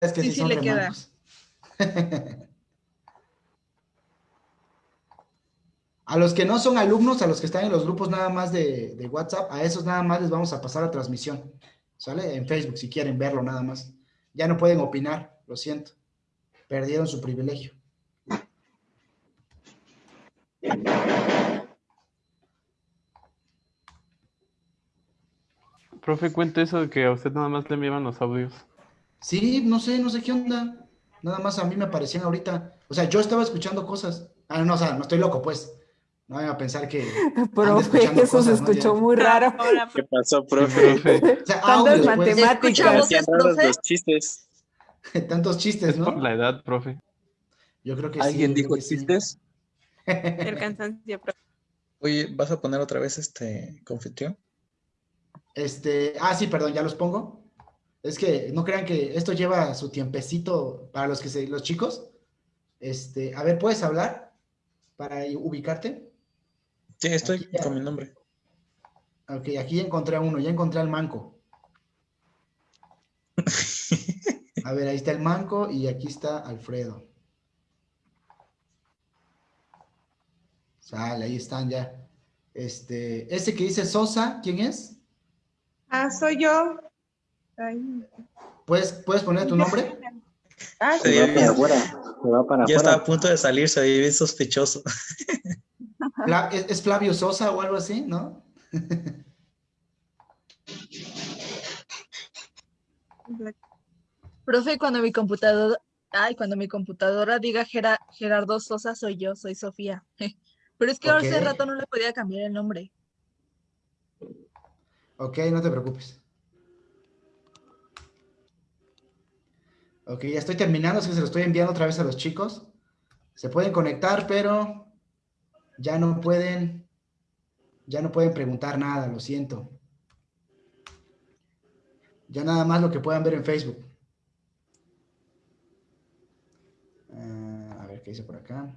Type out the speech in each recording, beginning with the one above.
es que sí, sí son le queda. A los que no son alumnos, a los que están en los grupos nada más de, de WhatsApp, a esos nada más les vamos a pasar la transmisión. ¿Sale? En Facebook, si quieren verlo nada más. Ya no pueden opinar, lo siento. Perdieron su privilegio. Profe, cuente eso de que a usted nada más le enviaban los audios. Sí, no sé, no sé qué onda. Nada más a mí me aparecían ahorita. O sea, yo estaba escuchando cosas. Ah, no, o sea, no estoy loco, pues. No vayan a pensar que. Profe, eso se cosas, ¿no? escuchó muy raro. Ahora, ¿Qué pasó, Sí, profe? O sea, Tantas pues. matemáticas. Raros los chistes. Tantos chistes, Es por ¿no? la edad, profe. Yo creo que ¿Alguien sí. dijo que sí. chistes? el cansancio. profe. Oye, ¿vas a poner otra vez este confitión? Este, ah, sí, perdón, ya los pongo. Es que no crean que esto lleva su tiempecito para los que se, los chicos. Este, a ver, ¿puedes hablar para ubicarte? Sí, estoy Aquí ya. con mi nombre. Ok, aquí ya encontré a uno, ya encontré al manco. A ver, ahí está el manco y aquí está Alfredo. Sale, ahí están ya. Este, ese que dice Sosa, ¿quién es? Ah, soy yo. ¿Puedes, ¿puedes poner tu nombre? Ah, Se sí. ve bien. Se va para Ya estaba a punto de salir, se veía bien sospechoso. ¿Es, es Flavio Sosa o algo así, no? Profe, cuando mi computadora, ay, cuando mi computadora diga Gera- Gerardo Sosa, soy yo, soy Sofía. Pero es que hace Ok. rato no le podía cambiar el nombre. Ok, no te preocupes. Ok, ya estoy terminando, es que se lo estoy enviando otra vez a los chicos. Se pueden conectar, pero ya no pueden, ya no pueden preguntar nada, lo siento. Ya nada más lo que puedan ver en Facebook. Ah, a ver qué dice por acá.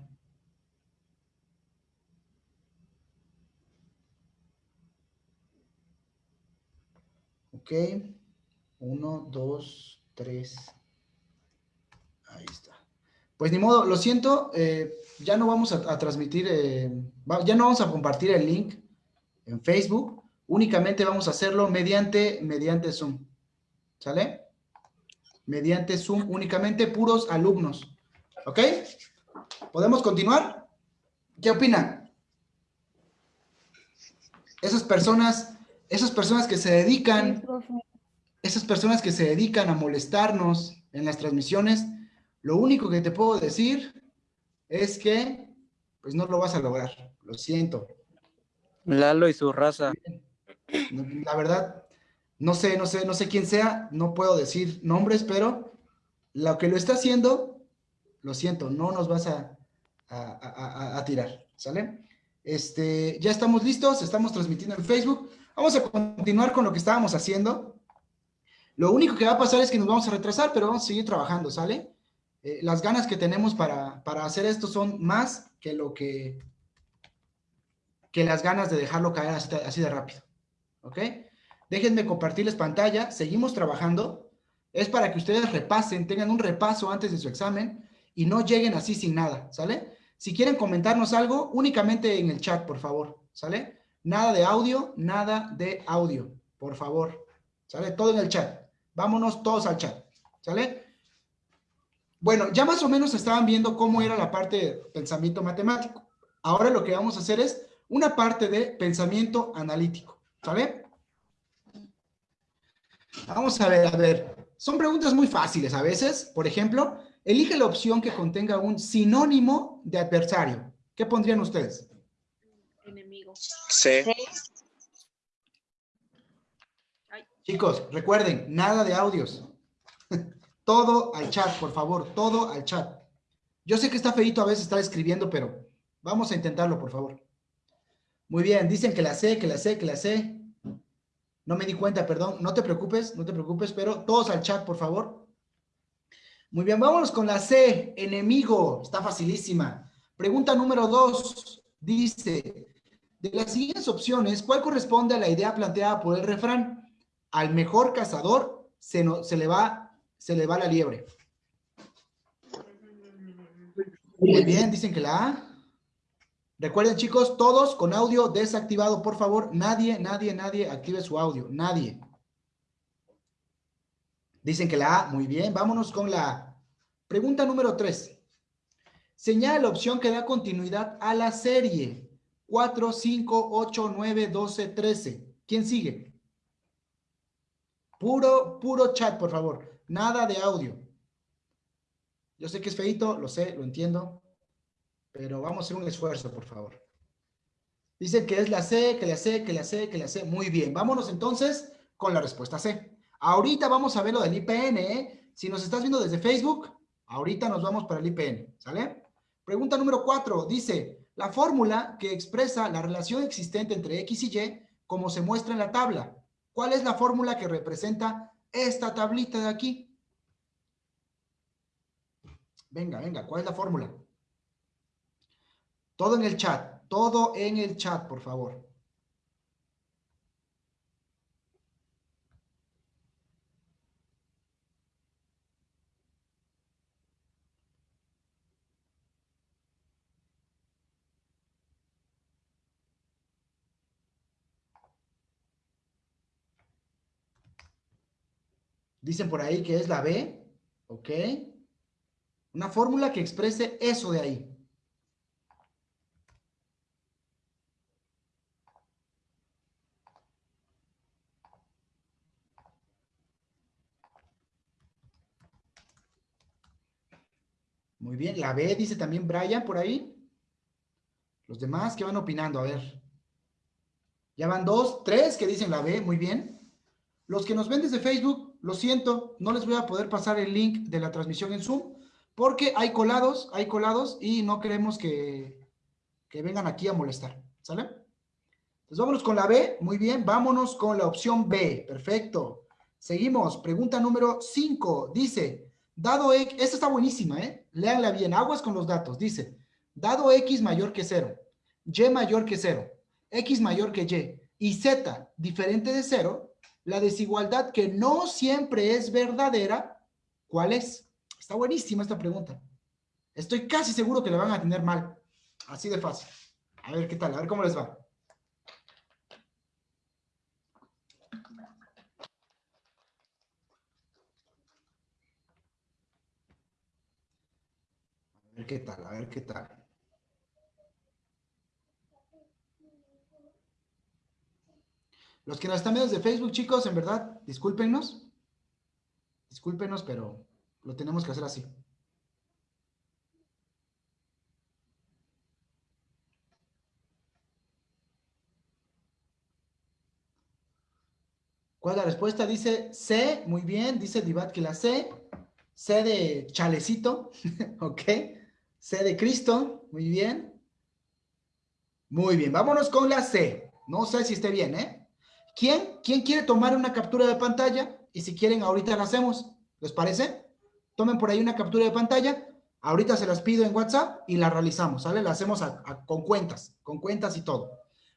Ok. Uno, dos, tres. Ahí está. Pues ni modo, lo siento, eh, ya no vamos a, a transmitir, eh, ya no vamos a compartir el link en Facebook, únicamente vamos a hacerlo mediante, mediante Zoom. ¿Sale? Mediante Zoom, únicamente puros alumnos. ¿Ok? ¿Podemos continuar? ¿Qué opinan? Esas personas, esas personas que se dedican esas personas que se dedican a molestarnos en las transmisiones, lo único que te puedo decir es que pues no lo vas a lograr. Lo siento. Lalo y su raza. La verdad, no sé, no sé, no sé quién sea, no puedo decir nombres, pero lo que lo está haciendo, lo siento, no nos vas a, a- a- a- a tirar, ¿sale? Este, ya estamos listos, estamos transmitiendo en Facebook. Vamos a continuar con lo que estábamos haciendo. Lo único que va a pasar es que nos vamos a retrasar, pero vamos a seguir trabajando, ¿sale? Eh, las ganas que tenemos para, para hacer esto son más que lo que, que las ganas de dejarlo caer así, así de rápido. ¿Ok? Déjenme compartirles pantalla. Seguimos trabajando. Es para que ustedes repasen, tengan un repaso antes de su examen y no lleguen así sin nada, ¿sale? Si quieren comentarnos algo, únicamente en el chat, por favor, ¿sale? Nada de audio, nada de audio, por favor, ¿sale? Todo en el chat. Vámonos todos al chat, ¿sale? Bueno, ya más o menos estaban viendo cómo era la parte de pensamiento matemático. Ahora lo que vamos a hacer es una parte de pensamiento analítico, ¿sale? Vamos a ver, a ver. Son preguntas muy fáciles a veces. Por ejemplo, elige la opción que contenga un sinónimo de adversario. ¿Qué pondrían ustedes? Enemigo. Sí. Chicos, recuerden, nada de audios. Todo al chat, por favor, todo al chat. Yo sé que está feito a veces estar escribiendo, pero vamos a intentarlo, por favor. Muy bien, dicen que la sé, que la sé, que la sé. No me di cuenta, perdón. No te preocupes, no te preocupes, pero todos al chat, por favor. Muy bien, vámonos con la C, enemigo. Está facilísima. Pregunta número dos. Dice, de las siguientes opciones, ¿cuál corresponde a la idea planteada por el refrán? Al mejor cazador se, no- se le va, se le va la liebre. Muy bien, dicen que la A. Recuerden, chicos, todos con audio desactivado, por favor. Nadie, nadie, nadie active su audio. Nadie. Dicen que la A. Muy bien, vámonos con la A. Pregunta número 3. Señala la opción que da continuidad a la serie. 4, 5, 8, 9, 12, 13. ¿Quién sigue? Puro, puro chat, por favor. Nada de audio. Yo sé que es feito, lo sé, lo entiendo. Pero vamos a hacer un esfuerzo, por favor. Dicen que es la C, que la C, que la C, que la C. Muy bien. Vámonos entonces con la respuesta C. Ahorita vamos a ver lo del IPN, ¿eh? Si nos estás viendo desde Facebook, ahorita nos vamos para el IPN, ¿sale? Pregunta número 4. Dice, la fórmula que expresa la relación existente entre X y Y, como se muestra en la tabla. ¿Cuál es la fórmula que representa esta tablita de aquí? Venga, venga, ¿cuál es la fórmula? Todo en el chat, todo en el chat, por favor. Dicen por ahí que es la B, ¿ok? Una fórmula que exprese eso de ahí. Muy bien, la B dice también Brian por ahí. Los demás, ¿qué van opinando? A ver. Ya van dos, tres que dicen la B, muy bien. Los que nos ven desde Facebook, lo siento, no les voy a poder pasar el link de la transmisión en Zoom, porque hay colados, hay colados y no queremos que, que vengan aquí a molestar, ¿sale? Entonces vámonos con la B, muy bien, vámonos con la opción B, perfecto. Seguimos, pregunta número 5, dice, dado X, esta está buenísima, ¿eh? Léanla bien, aguas con los datos, dice, dado X mayor que 0, Y mayor que 0, X mayor que Y y Z diferente de 0, la desigualdad que no siempre es verdadera, ¿cuál es? Está buenísima esta pregunta. Estoy casi seguro que la van a tener mal. Así de fácil. A ver qué tal, a ver cómo les va. A ver qué tal, a ver qué tal. Los que nos están viendo desde Facebook, chicos, en verdad, discúlpenos. Discúlpenos, pero lo tenemos que hacer así. ¿Cuál es la respuesta? Dice C, muy bien, dice Divat que la C. C de chalecito, ok. C de Cristo, muy bien. Muy bien, vámonos con la C. No sé si esté bien, ¿eh? ¿Quién, ¿Quién quiere tomar una captura de pantalla? Y si quieren, ahorita la hacemos. ¿Les parece? Tomen por ahí una captura de pantalla. Ahorita se las pido en WhatsApp y la realizamos, ¿sale? La hacemos con cuentas, con cuentas y todo.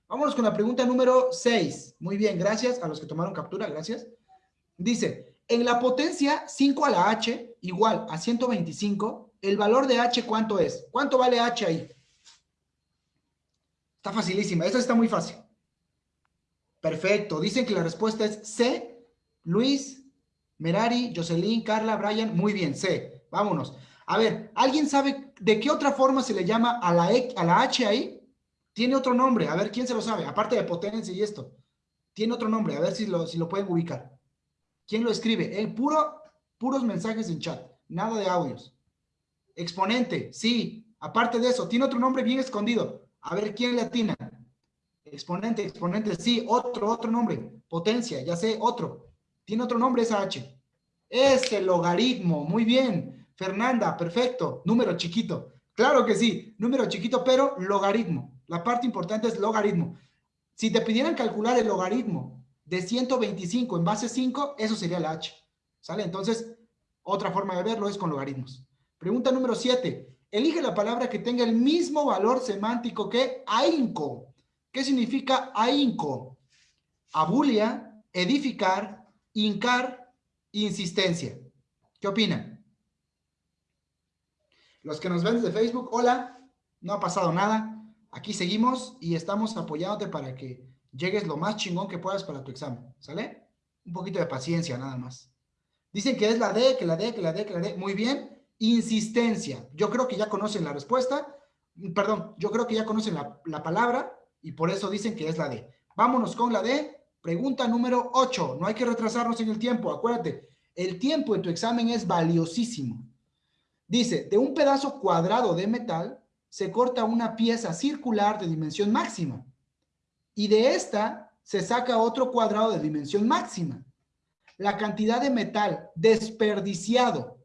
Vámonos con la pregunta número 6. Muy bien, gracias a los que tomaron captura, gracias. Dice, en la potencia 5 a la h igual a 125, ¿el valor de h cuánto es? ¿Cuánto vale h ahí? Está facilísima, esta está muy fácil. Perfecto. Dicen que la respuesta es C. Luis, Merari, Jocelyn, Carla, Brian. Muy bien, C. Vámonos. A ver, ¿alguien sabe de qué otra forma se le llama a la, e, a la H ahí? Tiene otro nombre. A ver, ¿quién se lo sabe? Aparte de potencia y esto. Tiene otro nombre. A ver si lo, si lo pueden ubicar. ¿Quién lo escribe? El puro, puros mensajes en chat. Nada de audios. Exponente. Sí. Aparte de eso, tiene otro nombre bien escondido. A ver, ¿quién le atina? Exponente, exponente, sí, otro, otro nombre. Potencia, ya sé, otro. Tiene otro nombre esa H. Es el logaritmo, muy bien. Fernanda, perfecto. Número chiquito. Claro que sí, número chiquito, pero logaritmo. La parte importante es logaritmo. Si te pidieran calcular el logaritmo de 125 en base 5, eso sería la H. ¿Sale? Entonces, otra forma de verlo es con logaritmos. Pregunta número 7. Elige la palabra que tenga el mismo valor semántico que ahínco. ¿Qué significa ahínco? Abulia, edificar, hincar, insistencia. ¿Qué opinan? Los que nos ven desde Facebook, hola, no ha pasado nada. Aquí seguimos y estamos apoyándote para que llegues lo más chingón que puedas para tu examen, ¿sale? Un poquito de paciencia nada más. Dicen que es la D, que la D, que la D, que la D. Muy bien. Insistencia. Yo creo que ya conocen la respuesta. Perdón, yo creo que ya conocen la, la palabra y por eso dicen que es la D. Vámonos con la D. Pregunta número 8. No hay que retrasarnos en el tiempo. Acuérdate, el tiempo en tu examen es valiosísimo. Dice, de un pedazo cuadrado de metal se corta una pieza circular de dimensión máxima. Y de esta se saca otro cuadrado de dimensión máxima. La cantidad de metal desperdiciado.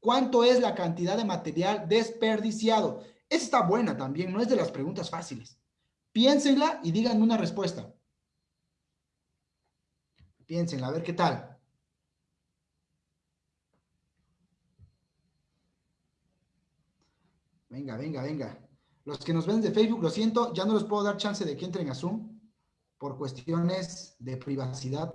¿Cuánto es la cantidad de material desperdiciado? Esa está buena también, no es de las preguntas fáciles. Piénsenla y digan una respuesta. Piénsenla, a ver qué tal. Venga, venga, venga. Los que nos ven de Facebook, lo siento, ya no les puedo dar chance de que entren a Zoom por cuestiones de privacidad.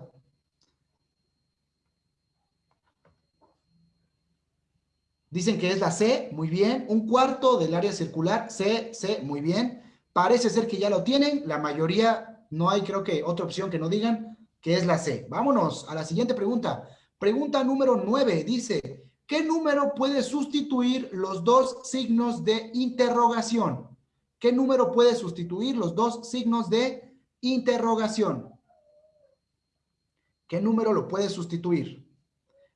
Dicen que es la C, muy bien. Un cuarto del área circular, C, C, muy bien. Parece ser que ya lo tienen. La mayoría, no hay creo que otra opción que no digan que es la C. Vámonos a la siguiente pregunta. Pregunta número 9. Dice, ¿qué número puede sustituir los dos signos de interrogación? ¿Qué número puede sustituir los dos signos de interrogación? ¿Qué número lo puede sustituir?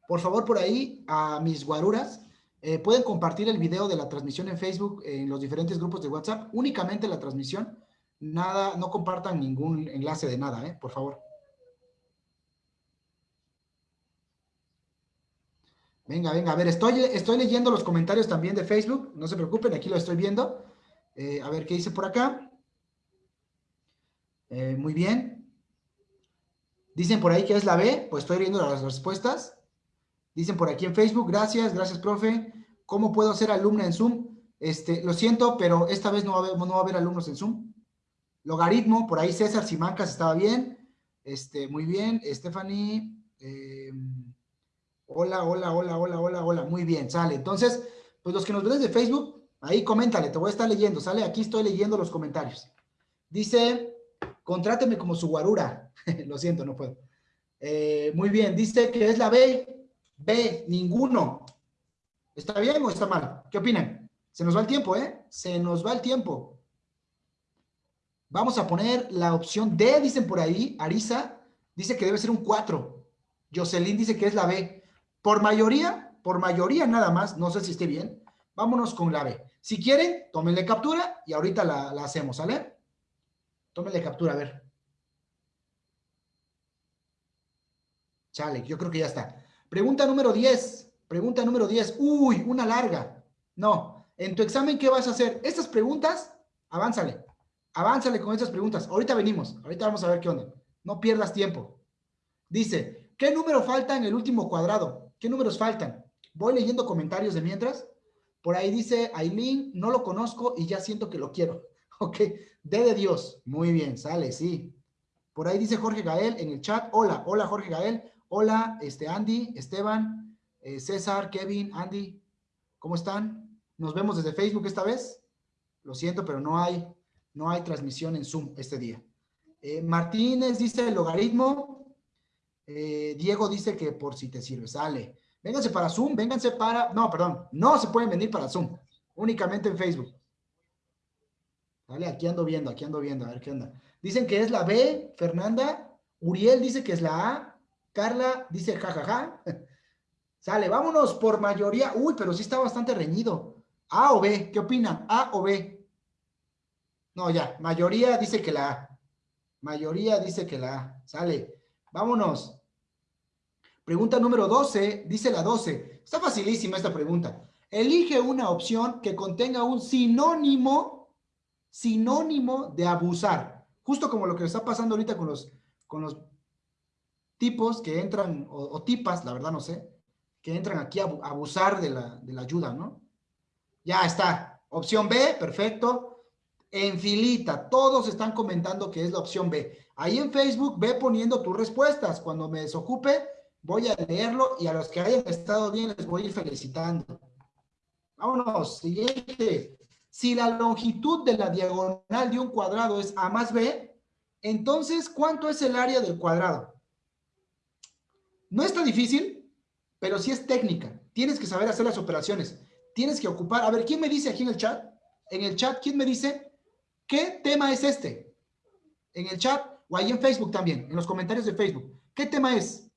Por favor, por ahí, a mis guaruras, eh, pueden compartir el video de la transmisión en Facebook, en los diferentes grupos de WhatsApp, únicamente la transmisión, nada, no compartan ningún enlace de nada, eh, por favor. Venga, venga, a ver, estoy, estoy leyendo los comentarios también de Facebook, no se preocupen, aquí lo estoy viendo. Eh, a ver qué dice por acá. Muy bien. Dicen por ahí que es la B, pues estoy viendo las respuestas. Dicen por aquí en Facebook, gracias, gracias, profe. ¿Cómo puedo ser alumna en Zoom? Este, lo siento, pero esta vez no va, a haber, no va a haber alumnos en Zoom. Logaritmo, por ahí César Simancas estaba bien. Este, muy bien. Stephanie, eh, hola, hola, hola, hola, hola, hola. Muy bien, sale. Entonces, pues los que nos ven desde Facebook, ahí coméntale, te voy a estar leyendo, sale. Aquí estoy leyendo los comentarios. Dice, contráteme como su guarura. lo siento, no puedo. Eh, muy bien, dice que es la B. B, ninguno. ¿Está bien o está mal? ¿Qué opinan? Se nos va el tiempo, ¿eh? Se nos va el tiempo. Vamos a poner la opción D, dicen por ahí. Arisa dice que debe ser un 4. Jocelyn dice que es la B. Por mayoría, por mayoría nada más, no sé si esté bien. Vámonos con la B. Si quieren, tómenle captura y ahorita la, la hacemos, ¿sale? Tómenle captura, a ver. Chale, yo creo que ya está. Pregunta número 10. Pregunta número 10. Uy, una larga. No. En tu examen, ¿qué vas a hacer? Estas preguntas, avánzale. Avánzale con estas preguntas. Ahorita venimos. Ahorita vamos a ver qué onda. No pierdas tiempo. Dice, ¿qué número falta en el último cuadrado? ¿Qué números faltan? Voy leyendo comentarios de mientras. Por ahí dice, Aileen, no lo conozco y ya siento que lo quiero. Ok, D de Dios. Muy bien, sale, sí. Por ahí dice Jorge Gael en el chat. Hola, hola Jorge Gael. Hola, este, Andy, Esteban, eh, César, Kevin, Andy, ¿cómo están? Nos vemos desde Facebook esta vez. Lo siento, pero no hay, no hay transmisión en Zoom este día. Eh, Martínez dice el logaritmo. Eh, Diego dice que por si te sirve, sale. Vénganse para Zoom, vénganse para... No, perdón, no se pueden venir para Zoom. Únicamente en Facebook. Vale, aquí ando viendo, aquí ando viendo, a ver qué onda. Dicen que es la B, Fernanda. Uriel dice que es la A. Carla dice jajaja. Sale, vámonos por mayoría. Uy, pero sí está bastante reñido. A o B, ¿qué opinan? A o B. No, ya, mayoría dice que la A. Mayoría dice que la A. Sale, vámonos. Pregunta número 12, dice la 12. Está facilísima esta pregunta. Elige una opción que contenga un sinónimo, sinónimo de abusar. Justo como lo que está pasando ahorita con los, con los tipos que entran, o, tipas, la verdad no sé, que entran aquí a abusar de la, de la ayuda, ¿no? Ya está. Opción B, perfecto. En filita, todos están comentando que es la opción B. Ahí en Facebook ve poniendo tus respuestas. Cuando me desocupe, voy a leerlo y a los que hayan estado bien les voy a ir felicitando. Vámonos, siguiente. Si la longitud de la diagonal de un cuadrado es A más B, entonces, ¿cuánto es el área del cuadrado? No está difícil, pero sí es técnica. Tienes que saber hacer las operaciones. Tienes que ocupar. A ver, ¿quién me dice aquí en el chat? En el chat, ¿quién me dice qué tema es este? En el chat o ahí en Facebook también, en los comentarios de Facebook. ¿Qué tema es?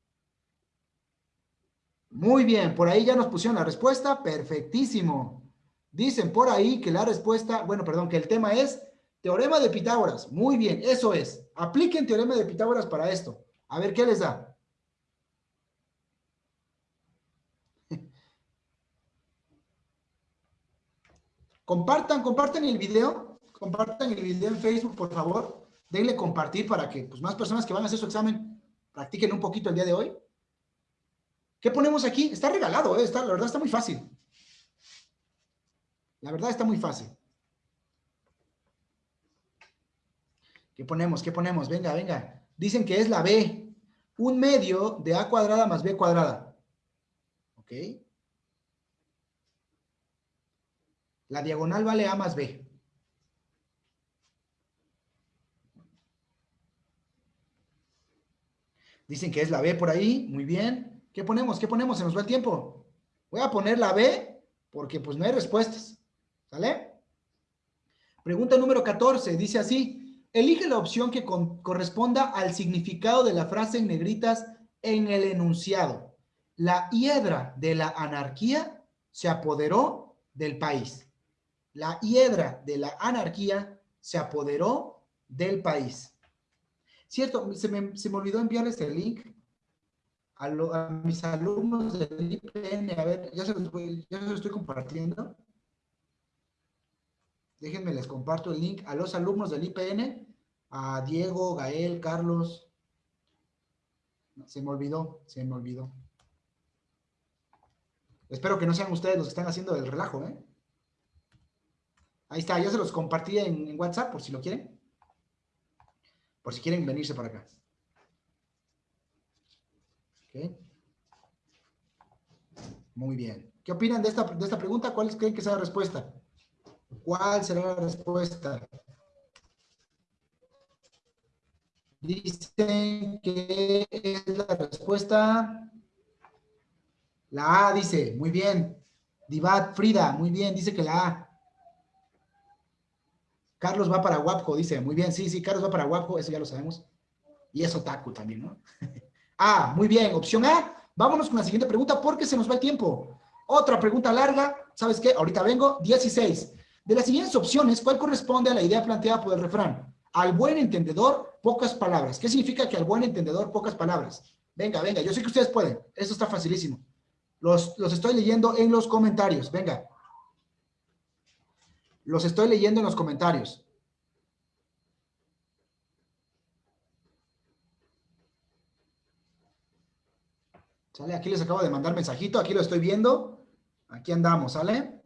Muy bien, por ahí ya nos pusieron la respuesta. Perfectísimo. Dicen por ahí que la respuesta, bueno, perdón, que el tema es teorema de Pitágoras. Muy bien, eso es. Apliquen teorema de Pitágoras para esto. A ver qué les da. Compartan, compartan el video, compartan el video en Facebook, por favor. Denle compartir para que pues, más personas que van a hacer su examen practiquen un poquito el día de hoy. ¿Qué ponemos aquí? Está regalado, ¿eh? está, la verdad está muy fácil. La verdad está muy fácil. ¿Qué ponemos? ¿Qué ponemos? Venga, venga. Dicen que es la B. Un medio de A cuadrada más B cuadrada. ¿Ok? La diagonal vale A más B. Dicen que es la B por ahí. Muy bien. ¿Qué ponemos? ¿Qué ponemos? Se nos va el tiempo. Voy a poner la B porque pues no hay respuestas. ¿Sale? Pregunta número 14. Dice así. Elige la opción que corresponda al significado de la frase en negritas en el enunciado. La hiedra de la anarquía se apoderó del país. La hiedra de la anarquía se apoderó del país. Cierto, se me, olvidó enviarles el link a, mis alumnos del IPN. A ver, ya se, los ya se estoy compartiendo. Déjenme, les comparto el link a los alumnos del IPN, a Diego, Gael, Carlos. Se me olvidó, se me olvidó. Espero que no sean ustedes los que están haciendo el relajo, ¿eh? Ahí está, ya se los compartí en, WhatsApp por si lo quieren. Por si quieren venirse para acá. Muy bien. ¿Qué opinan de esta, de esta pregunta? ¿Cuál creen que sea la respuesta? ¿Cuál será la respuesta? Dicen que es la respuesta. La A dice, muy bien. Divat Frida, muy bien, dice que la A. Carlos va para Guapo, dice. Muy bien, sí, sí, Carlos va para Guapo, eso ya lo sabemos. Y es otaku también, ¿no? ah, muy bien, opción A. Vámonos con la siguiente pregunta porque se nos va el tiempo. Otra pregunta larga, ¿sabes qué? Ahorita vengo, 16. De las siguientes opciones, ¿cuál corresponde a la idea planteada por el refrán? Al buen entendedor, pocas palabras. ¿Qué significa que al buen entendedor, pocas palabras? Venga, venga, yo sé que ustedes pueden. Esto está facilísimo. Los, los estoy leyendo en los comentarios. Venga. Los estoy leyendo en los comentarios. ¿Sale? Aquí les acabo de mandar mensajito, aquí lo estoy viendo. Aquí andamos, ¿sale?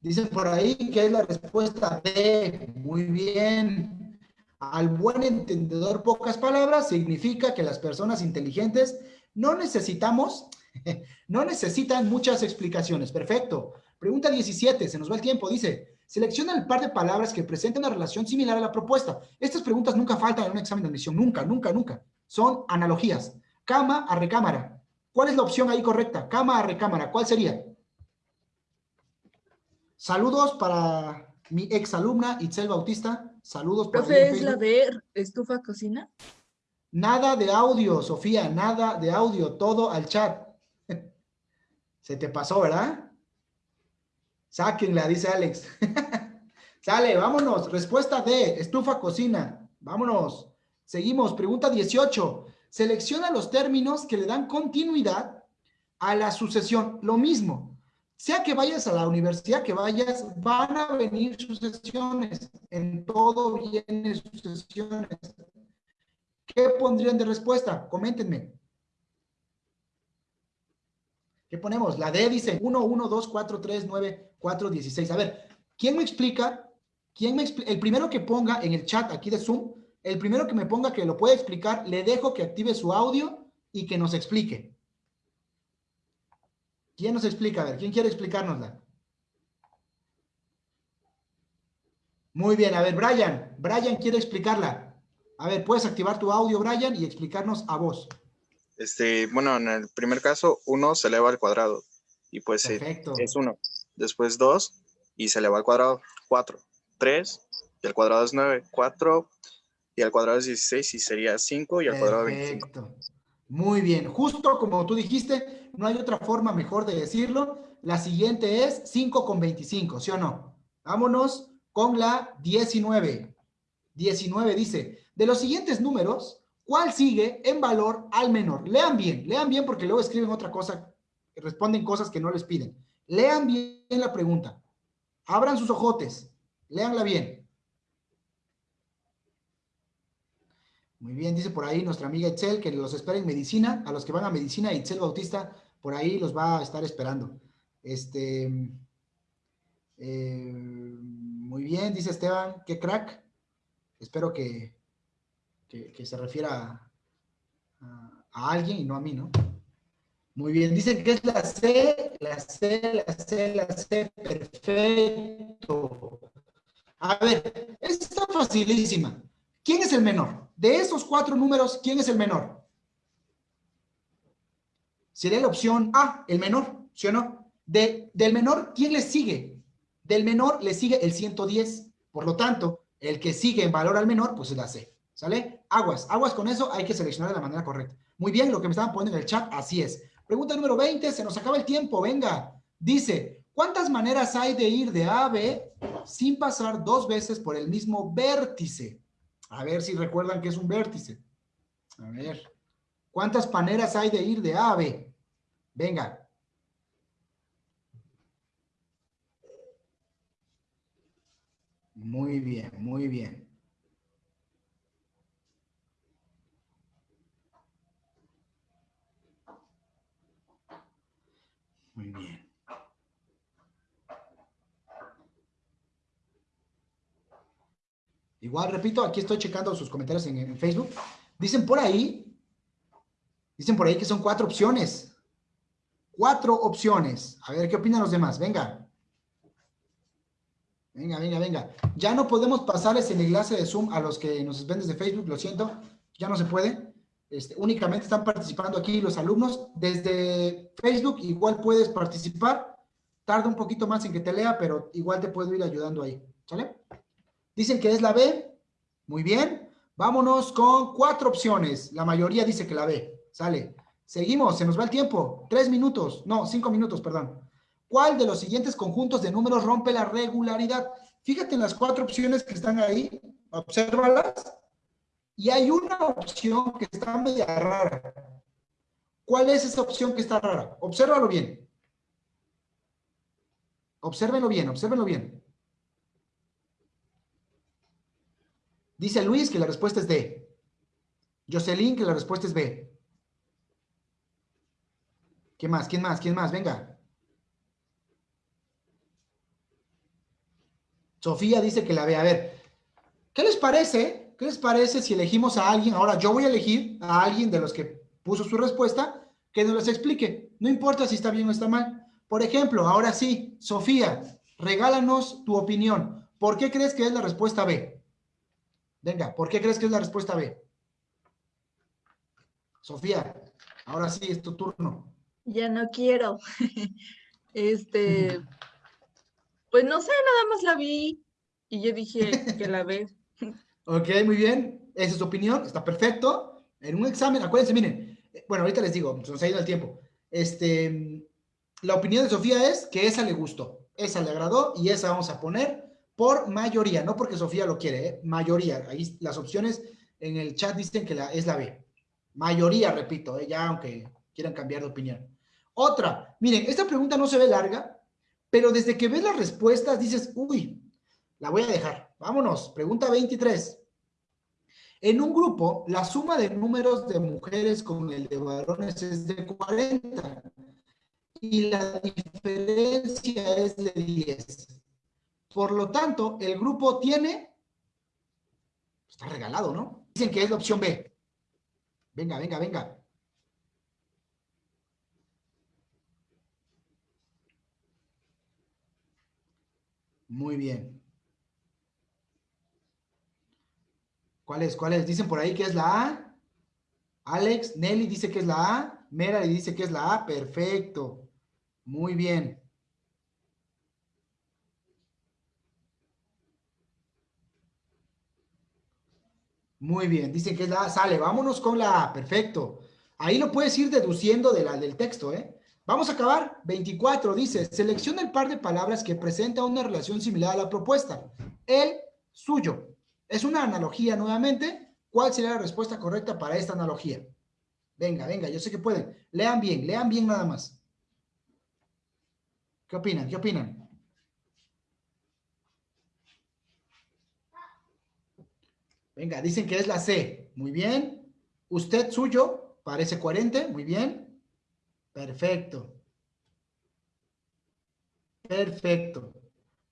Dicen por ahí que es la respuesta de, muy bien. Al buen entendedor, pocas palabras, significa que las personas inteligentes no necesitamos, no necesitan muchas explicaciones. Perfecto. Pregunta 17, se nos va el tiempo, dice, selecciona el par de palabras que presenten una relación similar a la propuesta. Estas preguntas nunca faltan en un examen de admisión, nunca, nunca, nunca. Son analogías. Cama a recámara. ¿Cuál es la opción ahí correcta? Cama a recámara, ¿cuál sería? Saludos para mi exalumna Itzel Bautista. Saludos para ¿Profe es la de estufa cocina? Nada de audio, Sofía, nada de audio, todo al chat. Se te pasó, ¿verdad? Sáquenla, dice Alex. Sale, vámonos. Respuesta D, estufa, cocina. Vámonos. Seguimos. Pregunta 18. Selecciona los términos que le dan continuidad a la sucesión. Lo mismo. Sea que vayas a la universidad, que vayas, van a venir sucesiones. En todo vienen sucesiones. ¿Qué pondrían de respuesta? Coméntenme. ¿Qué ponemos? La D dice 1, 1, 2, 4, 3, 9, 4, 16. A ver, ¿quién me explica? ¿Quién me El primero que ponga en el chat aquí de Zoom, el primero que me ponga que lo puede explicar, le dejo que active su audio y que nos explique. ¿Quién nos explica? A ver, ¿quién quiere explicárnosla? Muy bien, a ver, Brian. Brian quiere explicarla. A ver, puedes activar tu audio, Brian, y explicarnos a vos. Este, bueno, en el primer caso, 1 se eleva al cuadrado. Y pues eh, Perfecto. es 1. Después 2 y se eleva al cuadrado. 4. 3 y al cuadrado es 9. 4 y al cuadrado es 16 y sería 5 y al cuadrado 25. Perfecto. Muy bien. Justo como tú dijiste, no hay otra forma mejor de decirlo. La siguiente es 5 con 25, ¿sí o no? Vámonos con la 19. 19 dice, de los siguientes números, ¿cuál sigue en valor al menor? Lean bien, lean bien porque luego escriben otra cosa, responden cosas que no les piden. Lean bien la pregunta. Abran sus ojotes, leanla bien. Muy bien, dice por ahí nuestra amiga Itzel que los espera en medicina. A los que van a medicina, Itzel Bautista por ahí los va a estar esperando. Este, eh, muy bien, dice Esteban, qué crack. Espero que, que, se refiera a, alguien y no a mí, ¿no? Muy bien, dicen que es la C, la C, la C, la C, perfecto. A ver, está facilísima. ¿Quién es el menor? De esos cuatro números, ¿quién es el menor? Sería la opción A, el menor, ¿sí o no? De, del menor, ¿quién le sigue? Del menor le sigue el 110. Por lo tanto, el que sigue en valor al menor, pues es la C. ¿Sale? Aguas, aguas con eso, hay que seleccionar de la manera correcta. Muy bien, lo que me estaban poniendo en el chat, así es. Pregunta número 20, se nos acaba el tiempo, venga. Dice, ¿cuántas maneras hay de ir de A a B sin pasar dos veces por el mismo vértice? A ver si recuerdan que es un vértice. A ver. ¿Cuántas maneras hay de ir de A a B? Venga. Muy bien, muy bien. Muy bien. Igual, repito, aquí estoy checando sus comentarios en, Facebook. Dicen por ahí, dicen por ahí que son cuatro opciones. Cuatro opciones. A ver, ¿qué opinan los demás? Venga. Venga, venga, venga. Ya no podemos pasarles el enlace de Zoom a los que nos ven desde Facebook, lo siento. Ya no se puede. Este, únicamente están participando aquí los alumnos. Desde Facebook igual puedes participar. Tarda un poquito más en que te lea, pero igual te puedo ir ayudando ahí. ¿Sale? Dicen que es la B. Muy bien. Vámonos con cuatro opciones. La mayoría dice que la B. Sale. Seguimos. Se nos va el tiempo. Tres minutos. No, cinco minutos, perdón. ¿Cuál de los siguientes conjuntos de números rompe la regularidad? Fíjate en las cuatro opciones que están ahí. Obsérvalas. Y hay una opción que está media rara. ¿Cuál es esa opción que está rara? Obsérvalo bien. Obsérvenlo bien, obsérvenlo bien. Dice Luis que la respuesta es D. Jocelyn que la respuesta es B. ¿Qué más? ¿Quién más? ¿Quién más? Venga. Sofía dice que la B. A ver, ¿qué les parece? ¿Qué les parece si elegimos a alguien? Ahora yo voy a elegir a alguien de los que puso su respuesta que nos las explique. No importa si está bien o está mal. Por ejemplo, ahora sí, Sofía, regálanos tu opinión. ¿Por qué crees que es la respuesta B? Venga, ¿por qué crees que es la respuesta B? Sofía, ahora sí es tu turno. Ya no quiero. este, pues no sé, nada más la vi y yo dije que la ve. Ok, muy bien. Esa es tu opinión, está perfecto. En un examen, acuérdense, miren, bueno, ahorita les digo, se nos ha ido el tiempo. Este, la opinión de Sofía es que esa le gustó, esa le agradó y esa vamos a poner por mayoría, no porque Sofía lo quiere, ¿eh? mayoría. Ahí las opciones en el chat dicen que la, es la B. Mayoría, repito, ¿eh? ya aunque quieran cambiar de opinión. Otra, miren, esta pregunta no se ve larga, pero desde que ves las respuestas dices, uy, la voy a dejar. Vámonos, pregunta 23. En un grupo, la suma de números de mujeres con el de varones es de 40 y la diferencia es de 10. Por lo tanto, el grupo tiene Está regalado, ¿no? Dicen que es la opción B. Venga, venga, venga. Muy bien. ¿Cuáles? ¿Cuáles? Dicen por ahí que es la A. Alex, Nelly dice que es la A. Mera dice que es la A. Perfecto. Muy bien. Muy bien, dicen que es la A. Sale, vámonos con la A. Perfecto. Ahí lo puedes ir deduciendo del texto, ¿eh? Vamos a acabar. 24 dice, selecciona el par de palabras que presenta una relación similar a la propuesta. El suyo. Es una analogía nuevamente. ¿Cuál sería la respuesta correcta para esta analogía? Venga, venga, yo sé que pueden. Lean bien, lean bien nada más. ¿Qué opinan? ¿Qué opinan? Venga, dicen que es la C. Muy bien. Usted suyo, parece coherente. Muy bien. Perfecto. Perfecto.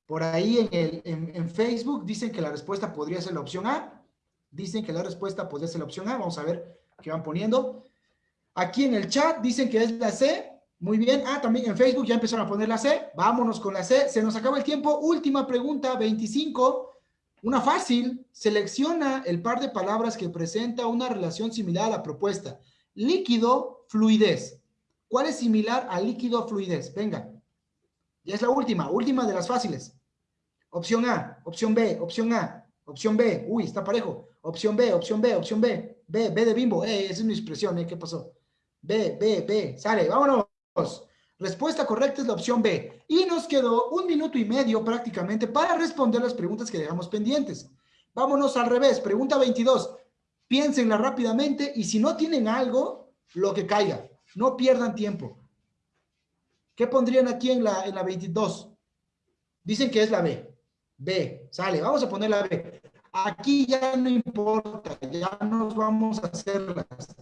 Por ahí en, el, en, Facebook dicen que la respuesta podría ser la opción A. Dicen que la respuesta podría ser la opción A. Vamos a ver qué van poniendo. Aquí en el chat dicen que es la C. Muy bien. Ah, también en Facebook ya empezaron a poner la C. Vámonos con la C. Se nos acaba el tiempo. Última pregunta, 25. Una fácil. Selecciona el par de palabras que presenta una relación similar a la propuesta. Líquido, fluidez. ¿Cuál es similar a líquido, fluidez? Venga. Ya es la última, última de las fáciles. Opción A, opción B, opción A, opción B. Uy, está parejo. Opción B, opción B, opción B. B, B de bimbo. Eh, esa es mi expresión, ¿eh? ¿Qué pasó? B, B, B. Sale, vámonos. Respuesta correcta es la opción B. Y nos quedó un minuto y medio prácticamente para responder las preguntas que dejamos pendientes. Vámonos al revés. Pregunta 22. Piénsenla rápidamente y si no tienen algo, lo que caiga. No pierdan tiempo. ¿Qué pondrían aquí en la, en la 22? Dicen que es la B. B, sale, vamos a poner la B. Aquí ya no importa, ya nos vamos a hacerlas.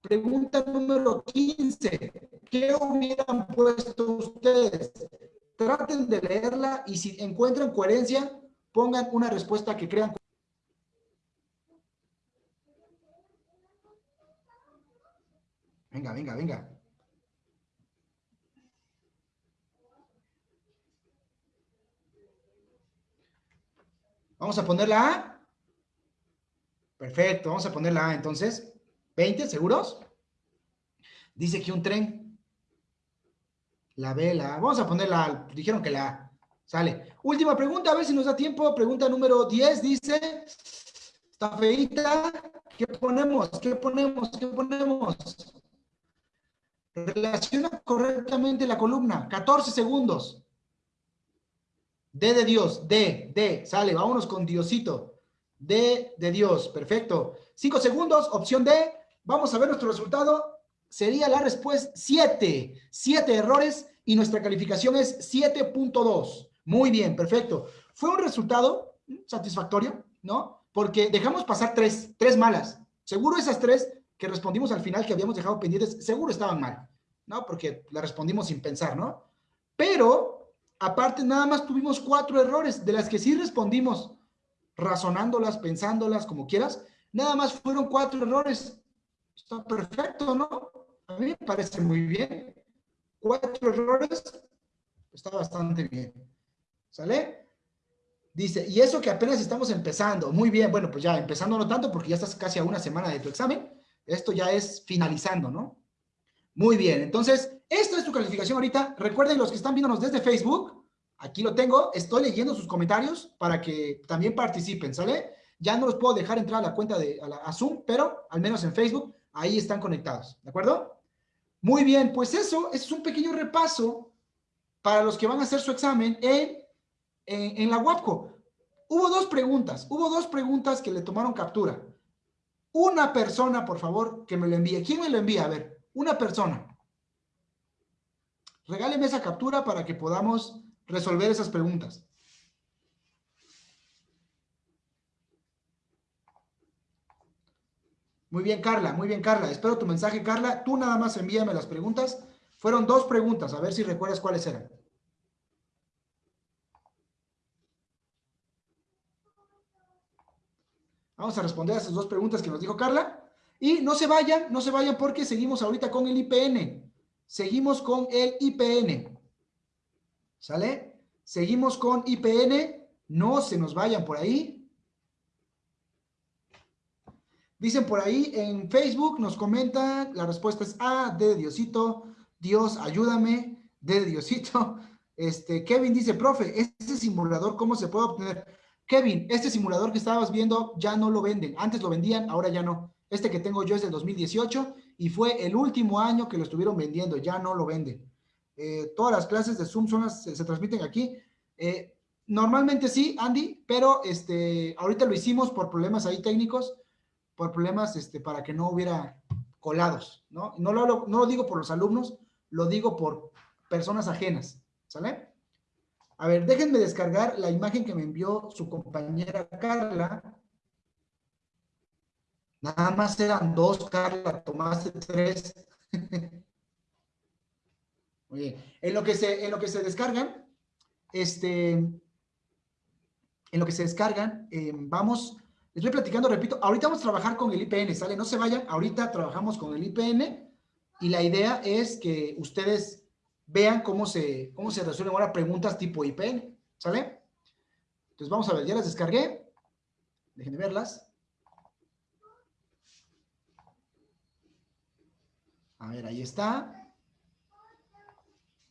Pregunta número 15. ¿Qué hubieran puesto ustedes? Traten de leerla y si encuentran coherencia, pongan una respuesta que crean. Venga, venga, venga. Vamos a poner la A. Perfecto, vamos a poner la A entonces. 20, ¿seguros? Dice que un tren. La B, la A. Vamos a poner la A. Dijeron que la A. Sale. Última pregunta, a ver si nos da tiempo. Pregunta número 10 dice, está feita. ¿Qué ponemos? ¿Qué ponemos? ¿Qué ponemos? Relaciona correctamente la columna. 14 segundos. D de Dios, D, D, sale, vámonos con Diosito. D de Dios, perfecto. Cinco segundos, opción D. Vamos a ver nuestro resultado. Sería la respuesta 7. 7 errores y nuestra calificación es 7.2. Muy bien, perfecto. Fue un resultado satisfactorio, ¿no? Porque dejamos pasar tres, tres malas. Seguro esas tres que respondimos al final que habíamos dejado pendientes, seguro estaban mal, ¿no? Porque la respondimos sin pensar, ¿no? Pero Aparte, nada más tuvimos cuatro errores, de las que sí respondimos, razonándolas, pensándolas, como quieras. Nada más fueron cuatro errores. Está perfecto, ¿no? A mí me parece muy bien. Cuatro errores, está bastante bien. ¿Sale? Dice, y eso que apenas estamos empezando. Muy bien, bueno, pues ya empezando no tanto porque ya estás casi a una semana de tu examen. Esto ya es finalizando, ¿no? Muy bien, entonces, esta es tu calificación ahorita. Recuerden los que están viéndonos desde Facebook, aquí lo tengo, estoy leyendo sus comentarios para que también participen, ¿sale? Ya no los puedo dejar entrar a la cuenta de Zoom, pero al menos en Facebook, ahí están conectados, ¿de acuerdo? Muy bien, pues eso, eso es un pequeño repaso para los que van a hacer su examen en, en, en la WAPCO. Hubo dos preguntas, hubo dos preguntas que le tomaron captura. Una persona, por favor, que me lo envíe. ¿Quién me lo envía? A ver, una persona. Regáleme esa captura para que podamos resolver esas preguntas. Muy bien, Carla, muy bien, Carla. Espero tu mensaje, Carla. Tú nada más envíame las preguntas. Fueron dos preguntas, a ver si recuerdas cuáles eran. Vamos a responder a esas dos preguntas que nos dijo Carla. Y no se vayan, no se vayan porque seguimos ahorita con el IPN. Seguimos con el IPN. ¿Sale? Seguimos con IPN. No se nos vayan por ahí. Dicen por ahí en Facebook, nos comentan, la respuesta es A, D de Diosito, Dios, ayúdame, de Diosito. Este, Kevin dice, profe, este simulador, ¿cómo se puede obtener? Kevin, este simulador que estabas viendo ya no lo venden. Antes lo vendían, ahora ya no. Este que tengo yo es del 2018 y fue el último año que lo estuvieron vendiendo, ya no lo venden. Eh, todas las clases de Zoom son se transmiten aquí. Eh, normalmente sí, Andy, pero este, ahorita lo hicimos por problemas ahí técnicos, por problemas este, para que no hubiera colados, ¿no? No lo, no lo digo por los alumnos, lo digo por personas ajenas, ¿sale? A ver, déjenme descargar la imagen que me envió su compañera Carla. Nada más eran dos, Carla, tomaste tres. Oye, en lo que se, en lo que se descargan, este, en lo que se descargan, eh, vamos, les voy platicando, repito, ahorita vamos a trabajar con el IPN, ¿sale? No se vayan, ahorita trabajamos con el IPN y la idea es que ustedes vean cómo se, cómo se resuelven ahora preguntas tipo IPN, ¿sale? Entonces vamos a ver, ya las descargué, déjenme verlas. A ver, ahí está.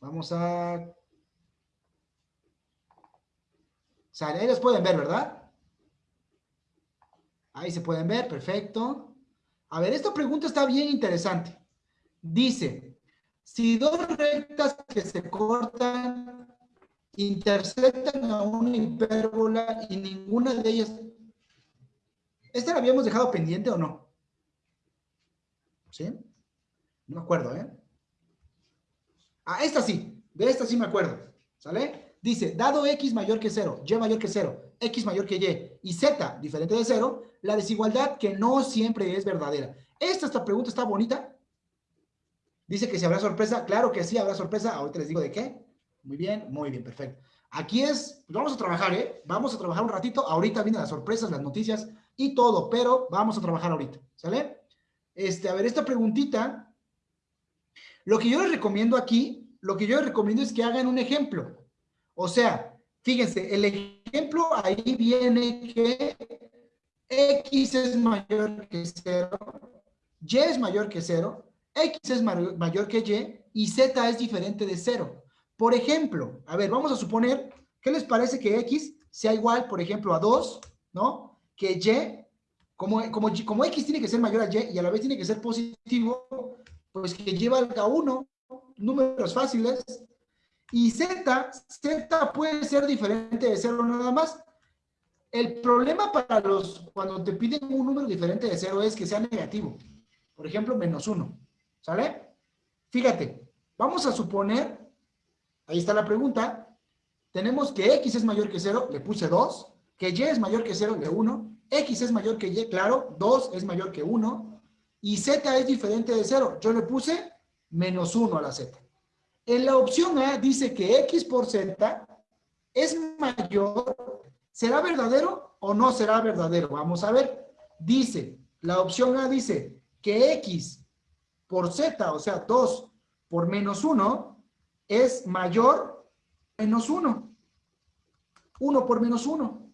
Vamos a... O sea, ahí las pueden ver, ¿verdad? Ahí se pueden ver, perfecto. A ver, esta pregunta está bien interesante. Dice, si dos rectas que se cortan intersectan a una hipérbola y ninguna de ellas... ¿Esta la habíamos dejado pendiente o no? ¿Sí? No me acuerdo, ¿eh? Ah, esta sí, de esta sí me acuerdo, ¿sale? Dice, dado x mayor que 0, y mayor que 0, x mayor que y y z diferente de 0, la desigualdad que no siempre es verdadera. Esta, esta pregunta está bonita. Dice que si habrá sorpresa, claro que sí habrá sorpresa, ahorita les digo de qué. Muy bien, muy bien, perfecto. Aquí es, pues vamos a trabajar, ¿eh? Vamos a trabajar un ratito, ahorita vienen las sorpresas, las noticias y todo, pero vamos a trabajar ahorita, ¿sale? Este, a ver, esta preguntita, lo que yo les recomiendo aquí, lo que yo les recomiendo es que hagan un ejemplo. O sea, fíjense, el ejemplo ahí viene que x es mayor que 0, y es mayor que 0, x es mayor que y y z es diferente de 0. Por ejemplo, a ver, vamos a suponer, ¿qué les parece que x sea igual, por ejemplo, a 2, ¿no? Que y, como, como, como x tiene que ser mayor a y y a la vez tiene que ser positivo, pues que y valga 1, números fáciles, y z, z puede ser diferente de 0 nada más. El problema para los, cuando te piden un número diferente de 0 es que sea negativo. Por ejemplo, menos 1. ¿Sale? Fíjate, vamos a suponer, ahí está la pregunta, tenemos que x es mayor que 0, le puse 2, que y es mayor que 0, le 1, x es mayor que y, claro, 2 es mayor que 1, y z es diferente de 0, yo le puse menos 1 a la z. En la opción A dice que x por z es mayor, ¿será verdadero o no será verdadero? Vamos a ver. Dice, la opción A dice que x por z, o sea, 2 por menos 1, es mayor menos 1. 1 por menos 1.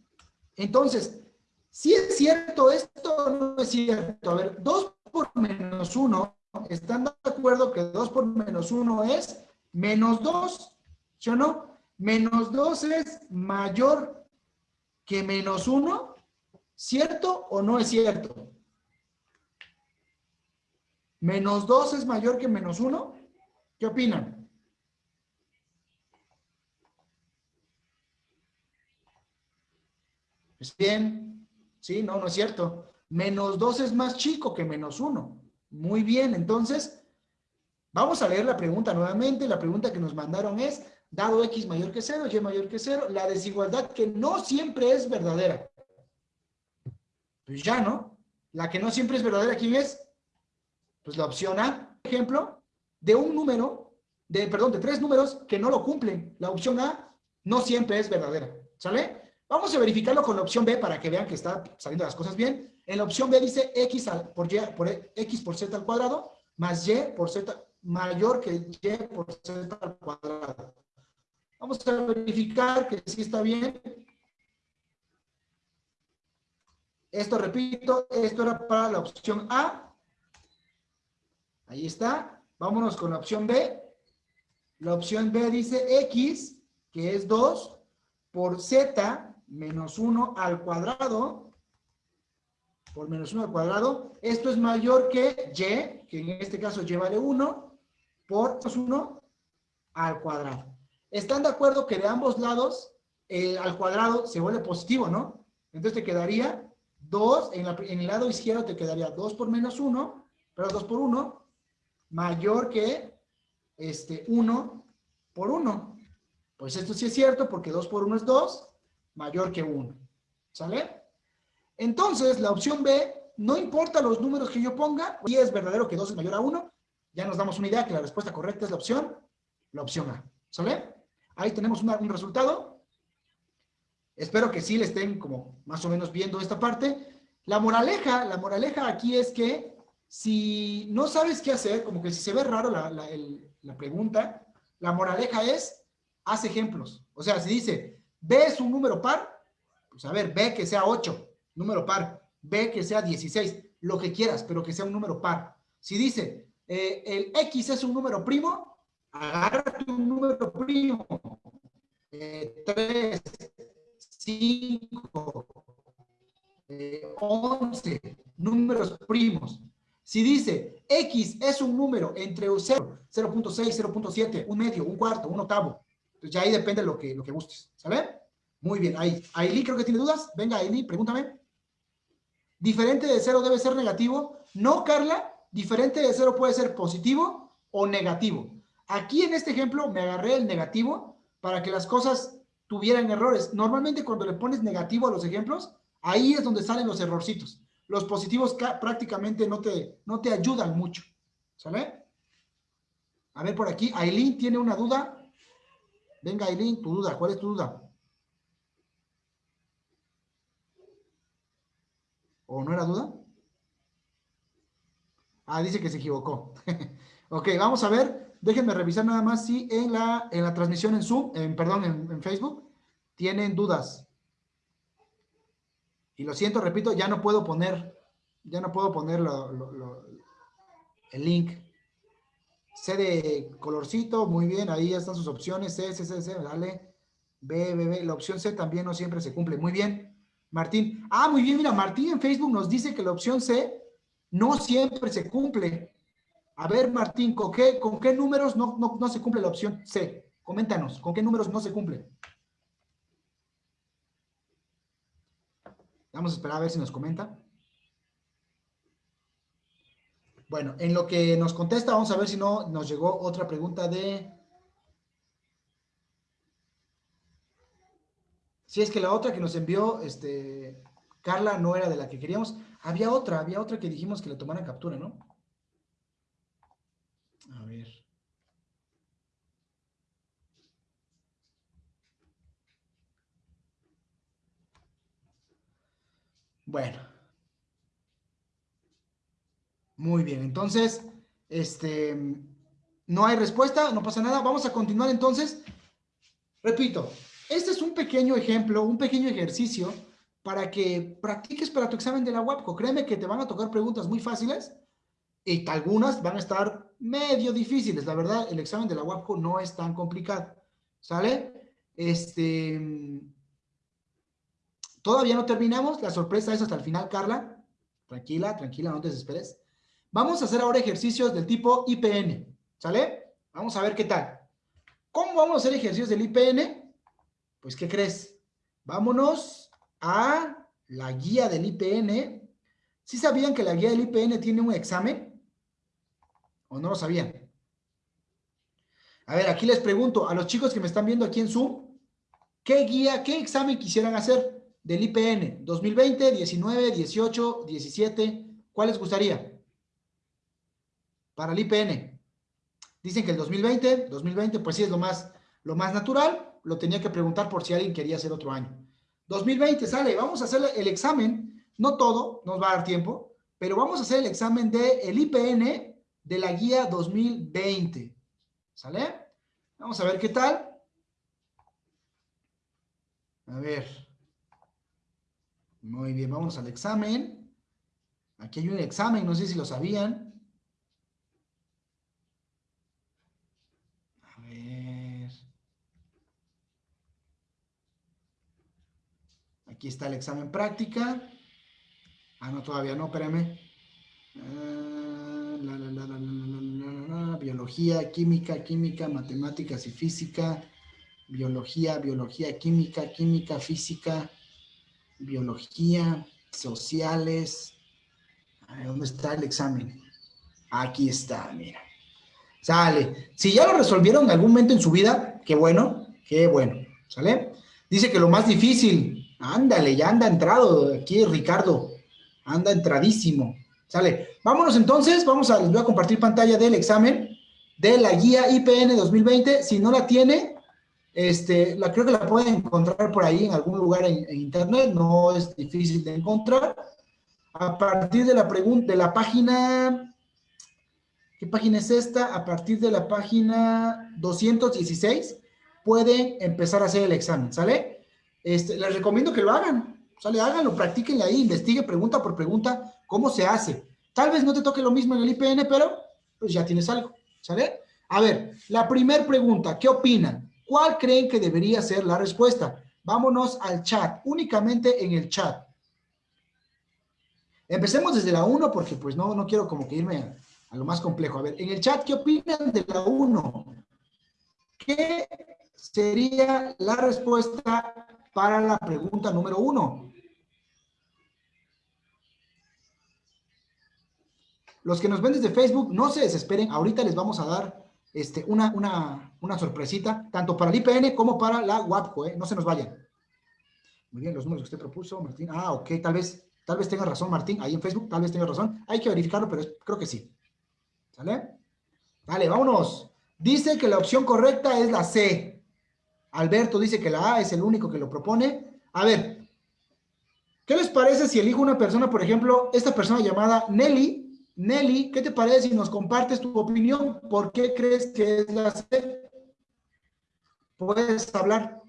Entonces, si es cierto esto o no es cierto. A ver, 2 por menos 1, ¿están de acuerdo que 2 por menos 1 es menos 2? ¿Sí o no? Menos 2 es mayor que menos 1. ¿Cierto o no es cierto? ¿Menos 2 es mayor que menos 1? ¿Qué opinan? ¿Es bien? Sí, no, no es cierto. Menos 2 es más chico que menos 1. Muy bien, entonces, vamos a leer la pregunta nuevamente. La pregunta que nos mandaron es, dado x mayor que 0, y mayor que 0, la desigualdad que no siempre es verdadera. Pues ya, ¿no? La que no siempre es verdadera, ¿quién es? Pues la opción A, ejemplo, de un número, de, perdón, de tres números que no lo cumplen. La opción A no siempre es verdadera. ¿Sale? Vamos a verificarlo con la opción B para que vean que está saliendo las cosas bien. En la opción B dice x por x por z al cuadrado más y por z mayor que y por z al cuadrado. Vamos a verificar que sí está bien. Esto, repito, esto era para la opción A. Ahí está. Vámonos con la opción B. La opción B dice x, que es 2, por z menos 1 al cuadrado, por menos 1 al cuadrado. Esto es mayor que y, que en este caso y vale 1, por 1 al cuadrado. ¿Están de acuerdo que de ambos lados eh, al cuadrado se vuelve positivo, no? Entonces te quedaría 2, en, la- en el lado izquierdo te quedaría 2 por menos 1, pero 2 por 1, mayor que este 1 por 1. Pues esto sí es cierto porque 2 por 1 es 2, mayor que 1. ¿Sale? Entonces, la opción B, no importa los números que yo ponga, si es verdadero que 2 es mayor a 1, ya nos damos una idea que la respuesta correcta es la opción, la opción A. ¿Sale? Ahí tenemos un resultado. Espero que sí le estén como más o menos viendo esta parte. La moraleja, la moraleja aquí es que si no sabes qué hacer, como que si se ve raro la, la- la pregunta, la moraleja es, haz ejemplos. O sea, si dice, B es un número par, pues a ver, B que sea 8, número par, B que sea 16, lo que quieras, pero que sea un número par. Si dice, eh, el X es un número primo, agárrate un número primo. 3, 5, 11, números primos. Si dice X es un número entre 0, 0.6, 0.7, un medio, un cuarto, un octavo, pues ya ahí depende lo que, lo que gustes. Muy bien, ahí. Ailí creo que tiene dudas. Venga, Ailí, pregúntame. ¿Diferente de cero debe ser negativo? No, Carla. Diferente de cero puede ser positivo o negativo. Aquí en este ejemplo me agarré el negativo para que las cosas tuvieran errores. Normalmente cuando le pones negativo a los ejemplos, ahí es donde salen los errorcitos. Los positivos ca- prácticamente no te, no te ayudan mucho. ¿Sale? A ver por aquí, Aileen tiene una duda. Venga, Aileen, tu duda. ¿Cuál es tu duda? ¿O no era duda? Ah, dice que se equivocó. ok, vamos a ver. Déjenme revisar nada más si en la, en la transmisión en Zoom, en, perdón, en, Facebook, tienen dudas. Y lo siento, repito, ya no puedo poner, ya no puedo poner lo- el link. C de colorcito, muy bien, ahí ya están sus opciones. C, C, C, C, dale. B, B, B. La opción C también no siempre se cumple. Muy bien. Martín. Ah, muy bien, mira, Martín en Facebook nos dice que la opción C no siempre se cumple. A ver, Martín, ¿con qué, con qué números no, no, no se cumple la opción C? Coméntanos, ¿con qué números no se cumple? Vamos a esperar a ver si nos comenta. Bueno, en lo que nos contesta, vamos a ver si no nos llegó otra pregunta de... Si es que la otra que nos envió, este, Carla, no era de la que queríamos. Había otra, había otra que dijimos que le tomaran captura, ¿no? A ver. Bueno. Muy bien, entonces, este, no hay respuesta, no pasa nada. Vamos a continuar entonces. Repito, este es un pequeño ejemplo, un pequeño ejercicio para que practiques para tu examen de la WAPCO. Créeme que te van a tocar preguntas muy fáciles y algunas van a estar medio difíciles. La verdad, el examen de la WAPCO no es tan complicado. ¿Sale? Este, todavía no terminamos. La sorpresa es hasta el final, Carla. Tranquila, tranquila, no te desesperes. Vamos a hacer ahora ejercicios del tipo IPN. ¿Sale? Vamos a ver qué tal. ¿Cómo vamos a hacer ejercicios del IPN? Pues, ¿qué crees? Vámonos a la guía del IPN. ¿Sí sabían que la guía del IPN tiene un examen? ¿O no lo sabían? A ver, aquí les pregunto a los chicos que me están viendo aquí en Zoom, ¿qué guía, qué examen quisieran hacer del IPN? 2020, 19, 18, 17, ¿cuál les gustaría? Para el IPN. Dicen que el 2020, 2020, pues sí es lo más, lo más natural. Lo tenía que preguntar por si alguien quería hacer otro año. 2020, sale. Vamos a hacer el examen, no todo, nos va a dar tiempo, pero vamos a hacer el examen del el IPN de la guía 2020. ¿Sale? Vamos a ver qué tal. A ver. Muy bien, vamos al examen. Aquí hay un examen, no sé si lo sabían. Aquí está el examen práctica. Ah, no, todavía no, espérame. Biología, química, química, matemáticas y física. Biología, biología, química, química, física. Biología, sociales. Ay, ¿Dónde está el examen? Aquí está, mira. Sale. Si ya lo resolvieron en algún momento en su vida, qué bueno, qué bueno. ¿Sale? Dice que lo más difícil, ándale, ya anda entrado aquí Ricardo. Anda entradísimo. Sale. Vámonos entonces, vamos a, les voy a compartir pantalla del examen de la guía IPN 2020. Si no la tiene, este, la, creo que la pueden encontrar por ahí en algún lugar en, internet, no es difícil de encontrar. A partir de la pregunta, de la página, ¿qué página es esta? A partir de la página 216, pueden empezar a hacer el examen, ¿sale? Este, les recomiendo que lo hagan, ¿sale? Háganlo, practíquenle ahí, investigue pregunta por pregunta cómo se hace. Tal vez no te toque lo mismo en el IPN, pero pues ya tienes algo, ¿sale? A ver, la primera pregunta, ¿qué opinan? ¿Cuál creen que debería ser la respuesta? Vámonos al chat, únicamente en el chat. Empecemos desde la 1 porque pues no, no quiero como que irme a, a, lo más complejo. A ver, en el chat, ¿qué opinan de la 1? ¿Qué sería la respuesta para la pregunta número 1? Los que nos ven desde Facebook, no se desesperen. Ahorita les vamos a dar este, una, una, una sorpresita, tanto para el IPN como para la WAPCO, ¿eh? no se nos vayan. Muy bien, los números que usted propuso, Martín. Ah, ok, tal vez, tal vez tenga razón, Martín, ahí en Facebook, tal vez tenga razón. Hay que verificarlo, pero creo que sí. ¿Sale? Vale, vámonos. Dice que la opción correcta es la C. Alberto dice que la A es el único que lo propone. A ver, ¿qué les parece si elijo una persona, por ejemplo, esta persona llamada Nelly, Nelly, ¿qué te parece si nos compartes tu opinión? ¿Por qué crees que es la C? ¿Puedes hablar?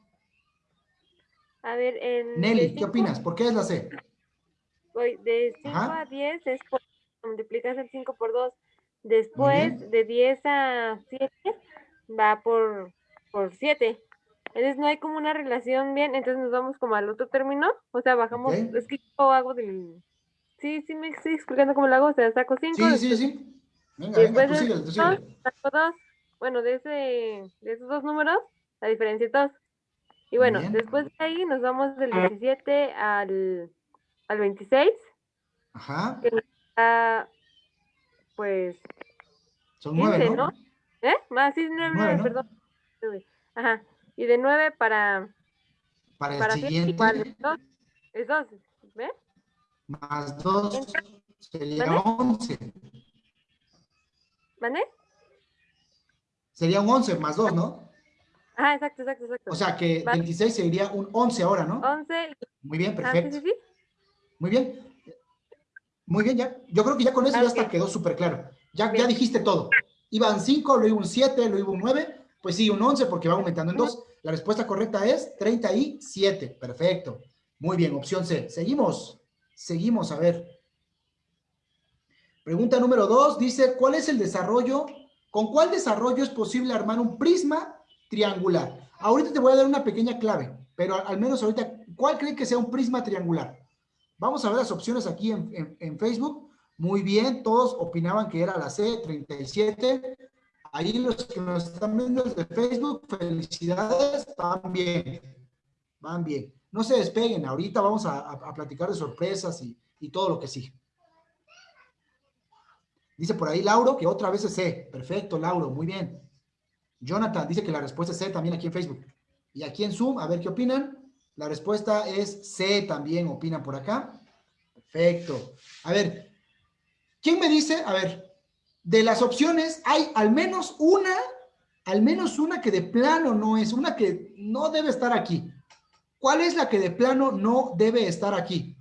A ver, en... Nelly, ¿qué opinas? ¿Por qué es la C? Voy de 5 Ajá. a 10 es por, multiplicas el 5 por 2. Después, de 10 a 7 va por, por 7. Entonces no hay como una relación bien, entonces nos vamos como al otro término. O sea, bajamos, Ok. es que yo hago del... Sí, sí me estoy explicando cómo lo hago, o sea, saco 5. Sí, sí, sí. Venga, venga, tú síguele, tú síguele. saco dos. Bueno, de, ese, de esos dos números, la diferencia es 2. Y bueno, Bien. después de ahí nos vamos del 17 al, al 26. Ajá, Ah, pues, son nueve, 15, ¿no? ¿no? ¿eh? Más, sí, 9, Nueve, ¿no? perdón. Ajá. Y de 9 para, Para el para siguiente, igual, es 2. Es 2, ¿ves? más dos, Entonces, sería ¿vale? once. ¿Vale? Sería un once más dos, ¿no? Ajá, exacto, exacto, exacto. O sea que Vale. 26 sería un 11 ahora, ¿no? 11. Muy bien, Ah, sí, perfecto. sí, sí. Muy bien. Muy bien, ya. Yo creo que ya con eso Ah, ya hasta quedó súper claro. Ya, ya dijiste todo. Iban 5, luego un 7, luego un 9. Pues sí, un 11 porque va aumentando en Ujú. 2. La respuesta correcta es 37. Perfecto. Muy bien, opción C. Seguimos. Seguimos, a ver. Pregunta número 2 dice, ¿cuál es el desarrollo? ¿Con cuál desarrollo es posible armar un prisma triangular? Ahorita te voy a dar una pequeña clave, pero al menos ahorita, ¿cuál creen que sea un prisma triangular? Vamos a ver las opciones aquí en Facebook. Muy bien, todos opinaban que era la C, 37. Ahí los que nos están viendo desde Facebook, felicidades, van bien, van bien. No se despeguen, ahorita vamos a, platicar de sorpresas y, y todo lo que sigue. Dice por ahí Lauro que otra vez es C. Perfecto, Lauro, muy bien. Jonathan dice que la respuesta es C también aquí en Facebook. Y aquí en Zoom, a ver qué opinan. La respuesta es C también, opinan por acá. Perfecto. A ver, ¿quién me dice? A ver, de las opciones hay al menos una, al menos una que de plano no es, una que no debe estar aquí. ¿Cuál es la que de plano no debe estar aquí?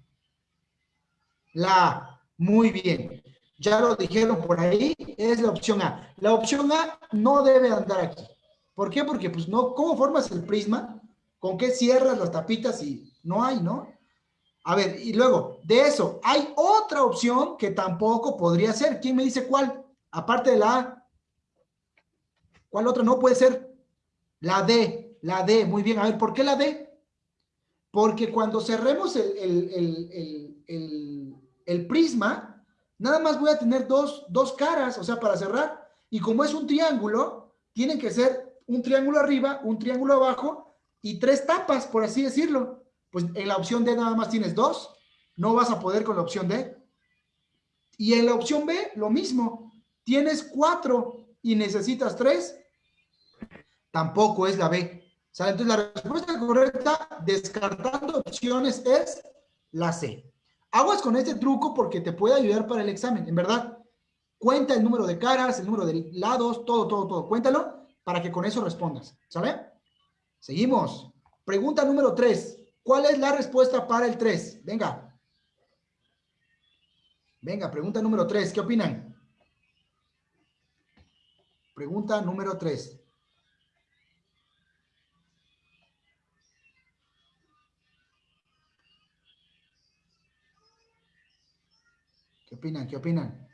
La A. Muy bien. Ya lo dijeron por ahí, es la opción A. La opción A no debe andar aquí. ¿Por qué? Porque, pues, no, ¿cómo formas el prisma? ¿Con qué cierras las tapitas? Y no hay, ¿no? A ver, y luego, de eso, hay otra opción que tampoco podría ser. ¿Quién me dice cuál? Aparte de la A. ¿Cuál otra no puede ser? La D, la D. Muy bien, a ver, ¿por qué la D? Porque cuando cerremos el, el- el- el- prisma, nada más voy a tener dos, dos caras, o sea, para cerrar. Y como es un triángulo, tienen que ser un triángulo arriba, un triángulo abajo y tres tapas, por así decirlo. Pues en la opción D nada más tienes dos, no vas a poder con la opción D. Y en la opción B, lo mismo, tienes cuatro y necesitas tres, tampoco es la B. Entonces la respuesta correcta, descartando opciones, es la C. Aguas con este truco porque te puede ayudar para el examen, en verdad. Cuenta el número de caras, el número de lados, todo, todo, todo. Cuéntalo para que con eso respondas. ¿Sale? Seguimos. Pregunta número 3. ¿Cuál es la respuesta para el 3? Venga. Venga, pregunta número 3. ¿Qué opinan? Pregunta número 3. ¿Qué opinan? ¿Qué opinan?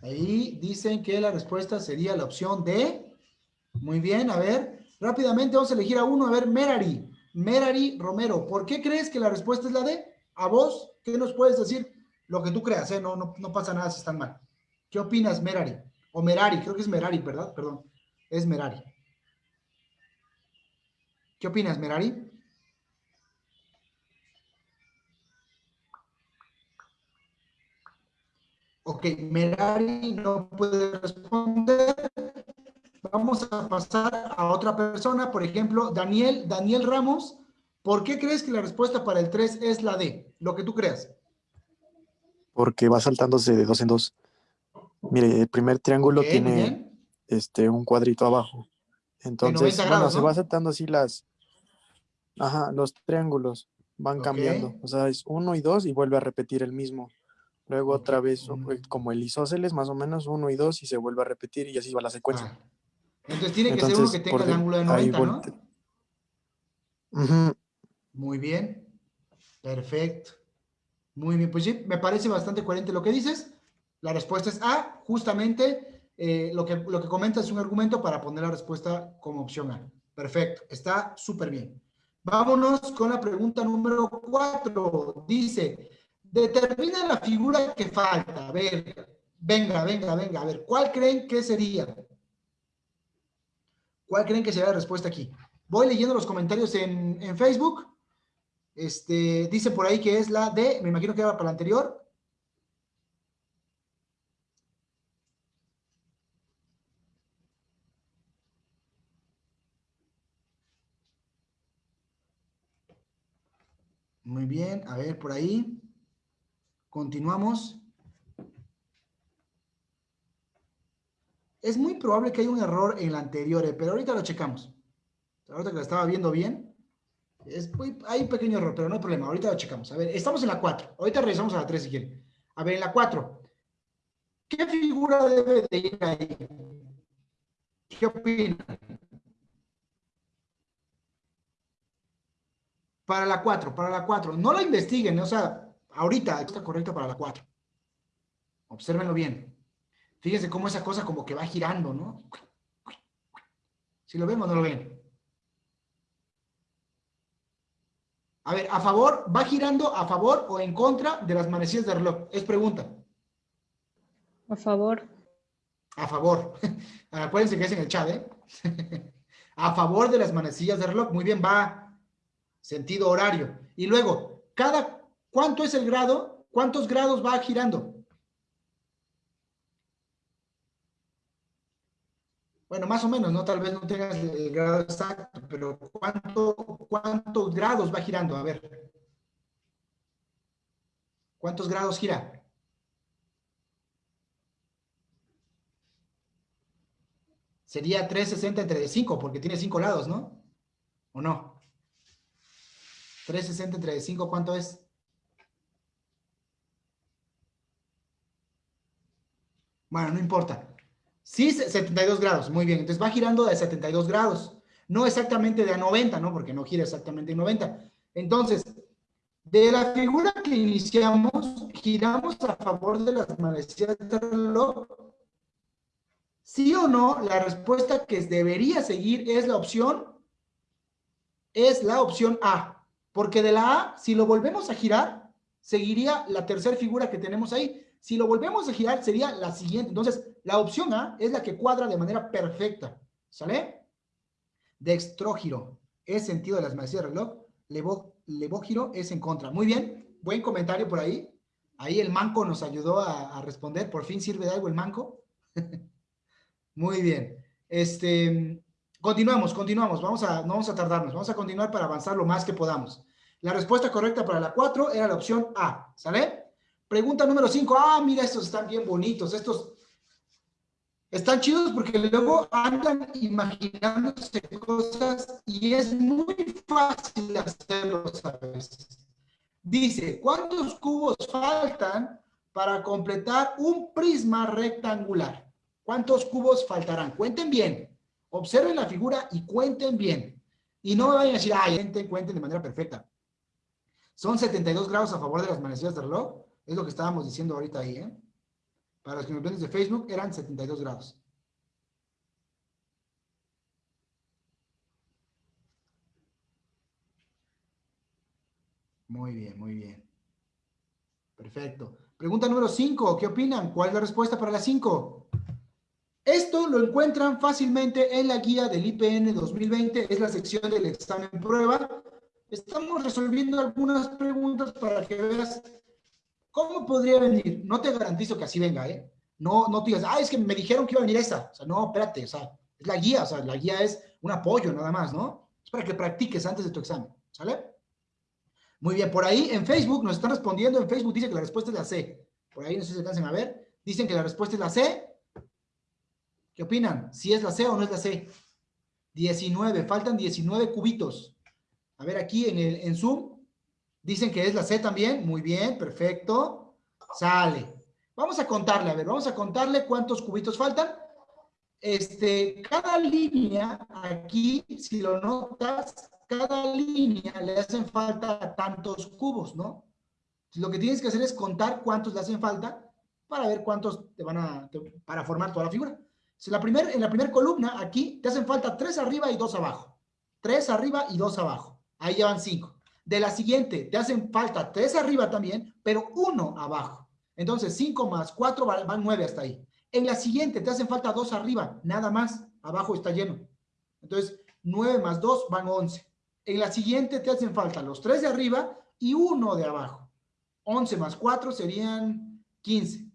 Ahí dicen que la respuesta sería la opción D. Muy bien, a ver, rápidamente vamos a elegir a uno. A ver, Merari, Merari Romero, ¿por qué crees que la respuesta es la D? A vos, ¿qué nos puedes decir? Lo que tú creas, ¿eh? No, no, no pasa nada si están mal. ¿Qué opinas, Merari? O Merari, creo que es Merari, ¿verdad? Perdón, es Merari. ¿Qué opinas, Merari? Ok, Merari no puede responder. Vamos a pasar a otra persona, por ejemplo, Daniel, Daniel Ramos. ¿Por qué crees que la respuesta para el 3 es la D? Lo que tú creas. porque va saltándose de dos en dos. Mire, el primer triángulo tiene bien. este un cuadrito abajo. Entonces, 90 bueno, se va saltando así las, ajá, los triángulos van cambiando. O sea, es uno y dos y vuelve a repetir el mismo. Luego otra vez, eh, como el isósceles, más o menos uno y dos y se vuelve a repetir y así va la secuencia. Ah. Entonces tiene que ser uno que tenga el de- ángulo de ahí 90, ¿no? Ujú, Muy bien. Perfecto. Muy bien. Pues sí, me parece bastante coherente lo que dices. La respuesta es A. Justamente eh, lo, que, lo que comentas es un argumento para poner la respuesta como opción A. Perfecto. Está súper bien. Vámonos con la pregunta número 4. Dice, determina la figura que falta. A ver, venga, venga, venga. A ver, ¿cuál creen que sería? ¿Cuál creen que sería la respuesta aquí? Voy leyendo los comentarios en, en Facebook. Este, dice por ahí que es la D, me imagino que era para la anterior. Muy bien, a ver por ahí. Continuamos. Es muy probable que haya un error en la anterior, eh, pero ahorita lo checamos. Ahorita que lo estaba viendo bien, hay un pequeño error, pero no hay problema. Ahorita lo checamos. A ver, estamos en la 4. Ahorita regresamos a la 3 si quieren. A ver, en la 4. ¿Qué figura debe de ir ahí? ¿Qué opinan? Para la 4, para la 4. No la investiguen, o sea, ahorita está correcta para la 4. Obsérvenlo bien. Fíjense cómo esa cosa como que va girando, ¿no? ¿Si lo ven o no lo ven? A ver, ¿a favor? ¿Va girando a favor o en contra de las manecillas de reloj? Es pregunta. A favor. A favor. Acuérdense que es en el chat, ¿eh? a favor de las manecillas de reloj. Muy bien, va sentido horario. Y luego, cada, ¿cuánto es el grado? ¿Cuántos grados va girando? bueno, más o menos, ¿no? Tal vez no tengas el grado exacto, pero ¿cuánto, ¿cuántos grados va girando? A ver. ¿Cuántos grados gira? Sería 360 entre 5, porque tiene 5 lados, ¿no? ¿O no? 360 entre 5, ¿cuánto es? Bueno, no importa. Sí, 72 grados, muy bien. Entonces va girando de 72 grados. No exactamente de a 90, ¿no? Porque no gira exactamente en 90. Entonces, de la figura que iniciamos, giramos a favor de las manecillas del reloj. ¿Sí o no? La respuesta que debería seguir es la opción, es la opción A. Porque de la A, si lo volvemos a girar, seguiría la tercera figura que tenemos ahí. Si lo volvemos a girar, sería la siguiente. Entonces, la opción A es la que cuadra de manera perfecta. ¿Sale? Dextrógiro es sentido de las manecillas del reloj. Levo, levógiro es en contra. Muy bien. Buen comentario por ahí. Ahí el manco nos ayudó a, responder. Por fin sirve de algo el manco. Muy bien. Este, continuamos, continuamos. Vamos a, no vamos a tardarnos. Vamos a continuar para avanzar lo más que podamos. La respuesta correcta para la 4 era la opción A. ¿Sale? Pregunta número 5. Ah, mira, estos están bien bonitos. Estos están chidos porque luego andan imaginándose cosas y es muy fácil hacerlos a veces. Dice, ¿cuántos cubos faltan para completar un prisma rectangular? ¿Cuántos cubos faltarán? Cuenten bien. Observen la figura y cuenten bien. Y no me vayan a decir, ay, cuenten, cuenten de manera perfecta. Son 72 grados a favor de las manecillas del reloj. Es lo que estábamos diciendo ahorita ahí, ¿eh? Para los que nos ven desde Facebook, eran 72 grados. Muy bien, muy bien. Perfecto. Pregunta número 5. ¿Qué opinan? ¿Cuál es la respuesta para la 5? Esto lo encuentran fácilmente en la guía del IPN 2020. Es la sección del examen prueba. Estamos resolviendo algunas preguntas para que veas cómo podría venir. No te garantizo que así venga, ¿eh? No, no te digas, ah, es que me dijeron que iba a venir esta. O sea, no, espérate, o sea, es la guía, o sea, la guía es un apoyo nada más, ¿no? Es para que practiques antes de tu examen, ¿sale? Muy bien, por ahí en Facebook nos están respondiendo, en Facebook dice que la respuesta es la C. Por ahí no sé si alcancen a ver. Dicen que la respuesta es la C. ¿Qué opinan? ¿Si es la C o no es la C? 19, faltan 19 cubitos. A ver, aquí en, el, en Zoom, dicen que es la C también. Muy bien, perfecto. Sale. Vamos a contarle, a ver, vamos a contarle cuántos cubitos faltan. Este, cada línea aquí, si lo notas, cada línea le hacen falta tantos cubos, ¿no? Lo que tienes que hacer es contar cuántos le hacen falta para ver cuántos te van a, para formar toda la figura. Si la primer, en la primera columna, aquí, te hacen falta tres arriba y dos abajo. Tres arriba y dos abajo. Ahí llevan cinco. De la siguiente, te hacen falta tres arriba también, pero uno abajo. Entonces, 5 más 4 van 9 hasta ahí. En la siguiente te hacen falta 2 arriba, nada más. Abajo está lleno. Entonces, 9 más 2 van 11. En la siguiente te hacen falta los 3 de arriba y 1 de abajo. 11 más 4 serían 15.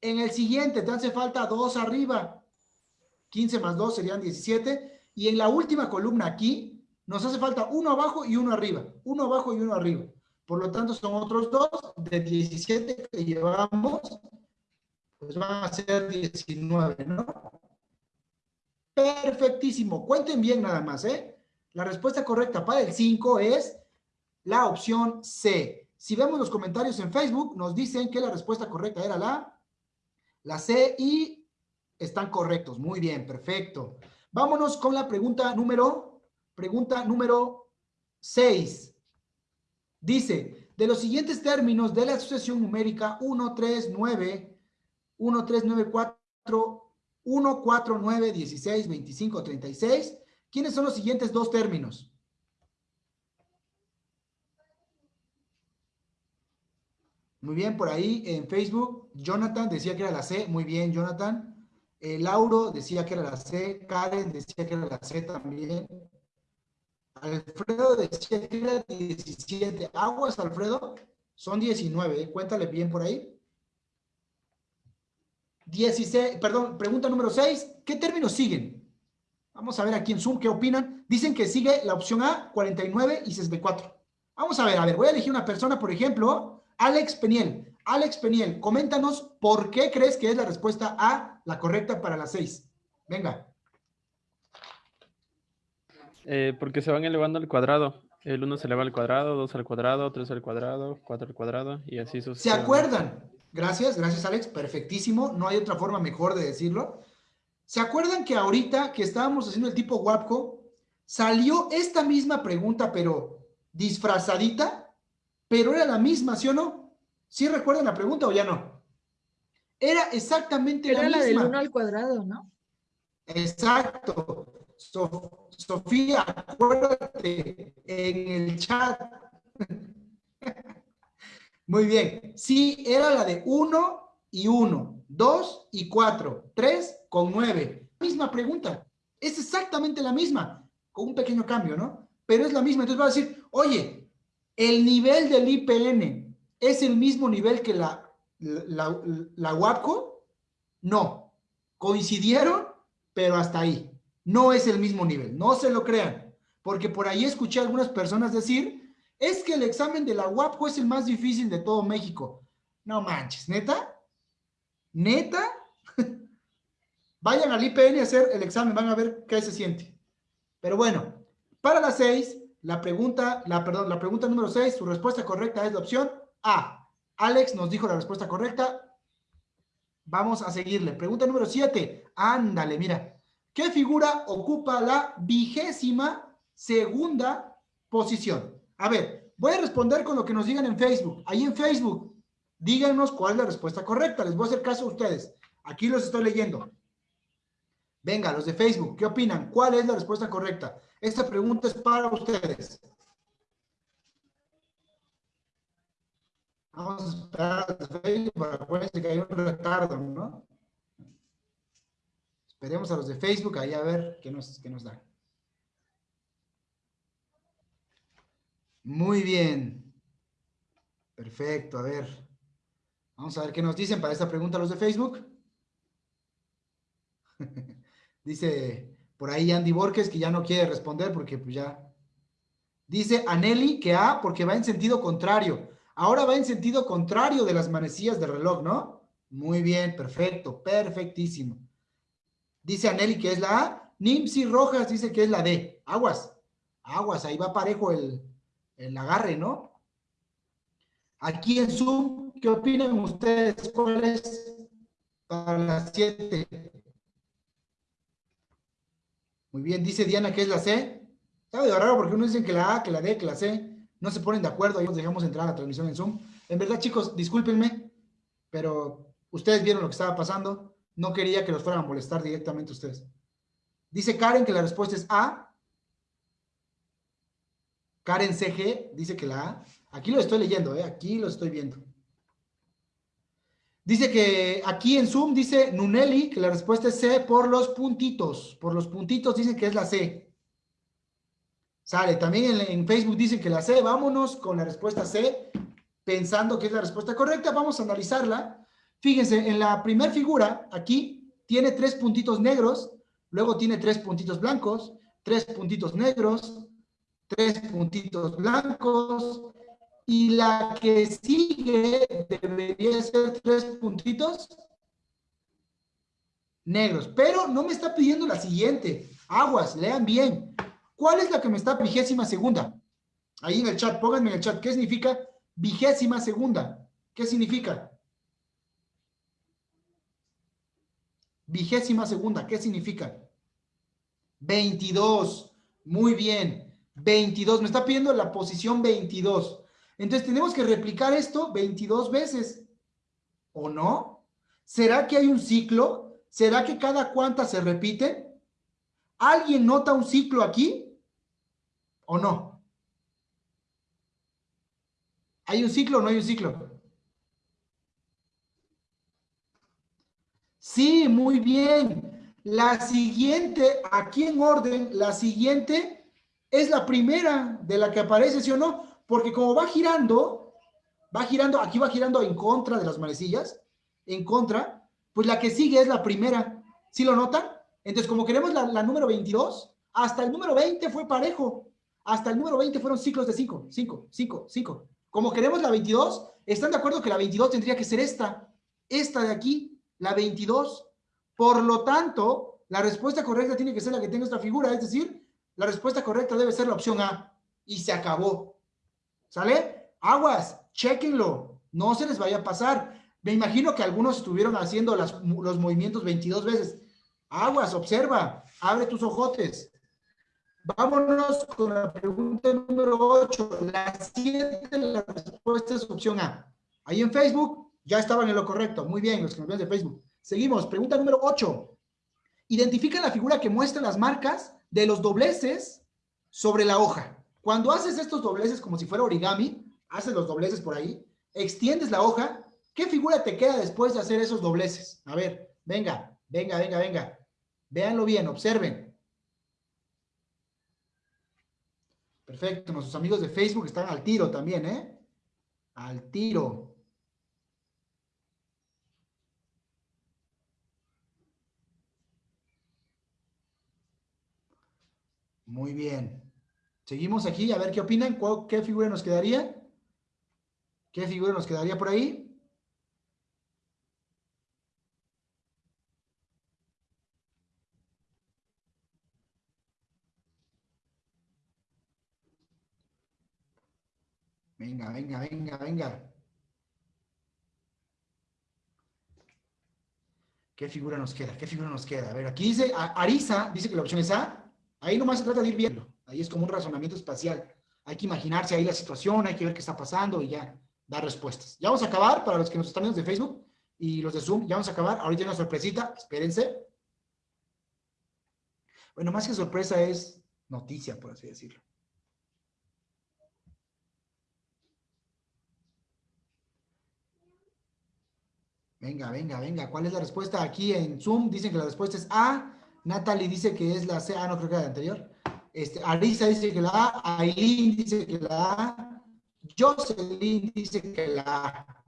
En el siguiente te hace falta 2 arriba. 15 más 2 serían 17. Y en la última columna aquí, nos hace falta 1 abajo y 1 arriba. 1 abajo y 1 arriba. Por lo tanto, son otros dos de 17 que llevamos, pues van a ser 19, ¿no? Perfectísimo. Cuenten bien nada más, ¿eh? La respuesta correcta para el 5 es la opción C. Si vemos los comentarios en Facebook, nos dicen que la respuesta correcta era la, la C y están correctos. Muy bien, perfecto. Vámonos con la pregunta número, pregunta número 6. Dice, de los siguientes términos de la asociación numérica 1, 3, 9, 1, 3, 9, 4, 1, 4, 9, 16, 25, 36, ¿quiénes son los siguientes dos términos? Muy bien, por ahí en Facebook, Jonathan decía que era la C. Muy bien, Jonathan. Eh, Lauro decía que era la C. Karen decía que era la C también. Alfredo decía que era 17. Aguas, Alfredo, son 19. ¿eh? Cuéntale bien por ahí. 16, perdón, pregunta número 6. ¿Qué términos siguen? Vamos a ver aquí en Zoom qué opinan. Dicen que sigue la opción A, 49 y 64. Vamos a ver, a ver, voy a elegir una persona, por ejemplo, Alex Peniel. Alex Peniel, coméntanos por qué crees que es la respuesta A la correcta para las 6. Venga. Eh, porque se van elevando al cuadrado. El 1 se eleva al cuadrado, 2 al cuadrado, 3 al cuadrado, 4 al cuadrado y así ¿Se sucesivamente. acuerdan? Gracias, gracias Alex, perfectísimo, no hay otra forma mejor de decirlo. ¿Se acuerdan que ahorita que estábamos haciendo el tipo WAPCO, salió esta misma pregunta, pero disfrazadita, pero era la misma, ¿sí o no? ¿Sí recuerdan la pregunta o ya no? Era exactamente Era la la del misma. 1 al cuadrado, ¿no? Exacto. So- Sofía, acuérdate en el chat. Muy bien. Sí, era la de 1 y 1, 2 y 4, 3 con 9. Misma pregunta. Es exactamente la misma, con un pequeño cambio, ¿no? Pero es la misma. Entonces va a decir, oye, el nivel del IPN es el mismo nivel que la, la, la, la WAPCO? No. Coincidieron, pero hasta ahí. No es el mismo nivel. No se lo crean. Porque por ahí escuché a algunas personas decir, es que el examen de la UAPCO es el más difícil de todo México. No manches, ¿neta? ¿Neta? Vayan al IPN a hacer el examen, van a ver qué se siente. Pero bueno, para las seis, la pregunta, la, perdón, la pregunta número seis, su respuesta correcta es la opción A. Alex nos dijo la respuesta correcta. Vamos a seguirle. Pregunta número siete. Ándale, mira. ¿Qué figura ocupa la vigésima segunda posición? A ver, voy a responder con lo que nos digan en Facebook. Ahí en Facebook, díganos cuál es la respuesta correcta. Les voy a hacer caso a ustedes. Aquí los estoy leyendo. Venga, los de Facebook, ¿qué opinan? ¿Cuál es la respuesta correcta? Esta pregunta es para ustedes. Vamos a esperar a Facebook acuérdense que hay un retardo, ¿no? Esperemos a los de Facebook ahí a ver qué nos, qué nos dan. Muy bien. Perfecto, a ver. Vamos a ver qué nos dicen para esta pregunta los de Facebook. Dice por ahí Andy Borges que ya no quiere responder porque pues ya. Dice Aneli que A porque va en sentido contrario. Ahora va en sentido contrario de las manecillas del reloj, ¿no? Muy bien, perfecto, perfectísimo. Dice Aneli que es la A. Nimsi Rojas dice que es la D. Aguas, aguas, ahí va parejo el, el agarre, ¿no? Aquí en Zoom, ¿qué opinan ustedes? ¿Cuál es para las 7? Muy bien, dice Diana que es la C. Está medio raro porque uno dicen que la A, que la D, que la C. No se ponen de acuerdo, ahí nos dejamos entrar a la transmisión en Zoom. En verdad, chicos, discúlpenme, pero ustedes vieron lo que estaba pasando. No quería que los fueran a molestar directamente ustedes. Dice Karen que la respuesta es A. Karen CG dice que la A. Aquí lo estoy leyendo, ¿eh? aquí lo estoy viendo. Dice que aquí en Zoom dice Nuneli que la respuesta es C por los puntitos. Por los puntitos dicen que es la C. Sale. También en, en Facebook dicen que la C. Vámonos con la respuesta C, pensando que es la respuesta correcta. Vamos a analizarla. Fíjense, en la primera figura, aquí, tiene tres puntitos negros, luego tiene tres puntitos blancos, tres puntitos negros, tres puntitos blancos, y la que sigue debería ser tres puntitos negros. Pero no me está pidiendo la siguiente. Aguas, lean bien. ¿Cuál es la que me está vigésima segunda? Ahí en el chat, pónganme en el chat. ¿Qué significa vigésima segunda? ¿Qué significa? Vigésima segunda, ¿qué significa? 22. Muy bien. 22. Me está pidiendo la posición 22. Entonces tenemos que replicar esto 22 veces. ¿O no? ¿Será que hay un ciclo? ¿Será que cada cuánta se repite? ¿Alguien nota un ciclo aquí? ¿O no? ¿Hay un ciclo o no hay un ciclo? Sí, muy bien. La siguiente, aquí en orden, la siguiente es la primera de la que aparece, ¿sí o no? Porque como va girando, va girando, aquí va girando en contra de las manecillas, en contra, pues la que sigue es la primera. ¿Sí lo notan? Entonces, como queremos la, la número 22, hasta el número 20 fue parejo. Hasta el número 20 fueron ciclos de 5, 5, 5, 5. Como queremos la 22, ¿están de acuerdo que la 22 tendría que ser esta? Esta de aquí, la 22. Por lo tanto, la respuesta correcta tiene que ser la que tenga esta figura, es decir, la respuesta correcta debe ser la opción A. Y se acabó. ¿Sale? Aguas, chequenlo. No se les vaya a pasar. Me imagino que algunos estuvieron haciendo las- los movimientos 22 veces. Aguas, observa, abre tus ojotes. Vámonos con la pregunta número 8. La 7, la respuesta es opción A. Ahí en Facebook ya estaban en lo correcto. Muy bien, los que nos ven de Facebook. Seguimos. Pregunta número 8. Identifica la figura que muestra las marcas de los dobleces sobre la hoja. Cuando haces estos dobleces como si fuera origami, haces los dobleces por ahí, extiendes la hoja, ¿qué figura te queda después de hacer esos dobleces? A ver, venga, venga, venga, venga. Véanlo bien, observen. Perfecto, nuestros amigos de Facebook están al tiro también, ¿eh? Al tiro. Muy bien. Seguimos aquí, a ver qué opinan. ¿Cuál- ¿Qué figura nos quedaría? ¿Qué figura nos quedaría por ahí? Venga, venga, venga, venga. ¿Qué figura nos queda? ¿Qué figura nos queda? A ver, aquí dice, Arisa dice que la opción es A. Ahí nomás se trata de ir viendo. Ahí es como un razonamiento espacial. Hay que imaginarse ahí la situación, hay que ver qué está pasando y ya dar respuestas. Ya vamos a acabar para los que nos están viendo de Facebook y los de Zoom. Ya vamos a acabar. Ahorita hay una sorpresita. Espérense. Bueno, más que sorpresa es noticia, por así decirlo. Venga, venga, venga. ¿Cuál es la respuesta? Aquí en Zoom dicen que la respuesta es A. Natalie dice que es la C. Ah, no creo que era la anterior. Este, Arisa dice que la A. Aileen dice que la A. Jocelyn dice que la A.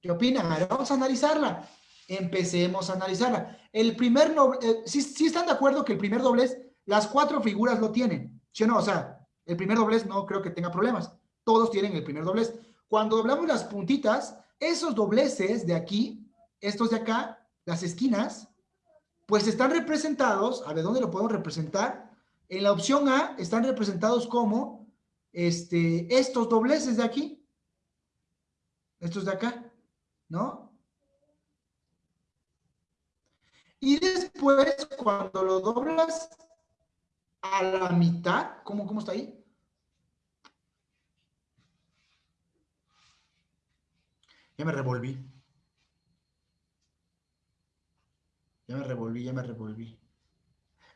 ¿Qué opinan? A ver, vamos a analizarla. Empecemos a analizarla. El primer, eh, ¿sí, sí están de acuerdo que el primer doblez, las cuatro figuras lo tienen? ¿Sí o no? O sea, el primer doblez no creo que tenga problemas. Todos tienen el primer doblez. Cuando doblamos las puntitas, esos dobleces de aquí, estos de acá, las esquinas, pues están representados, a ver, ¿dónde lo podemos representar? En la opción A están representados como este, estos dobleces de aquí, estos de acá, ¿no? Y después, cuando lo doblas a la mitad, ¿cómo, cómo está ahí? Ya me revolví. Ya me revolví, ya me revolví.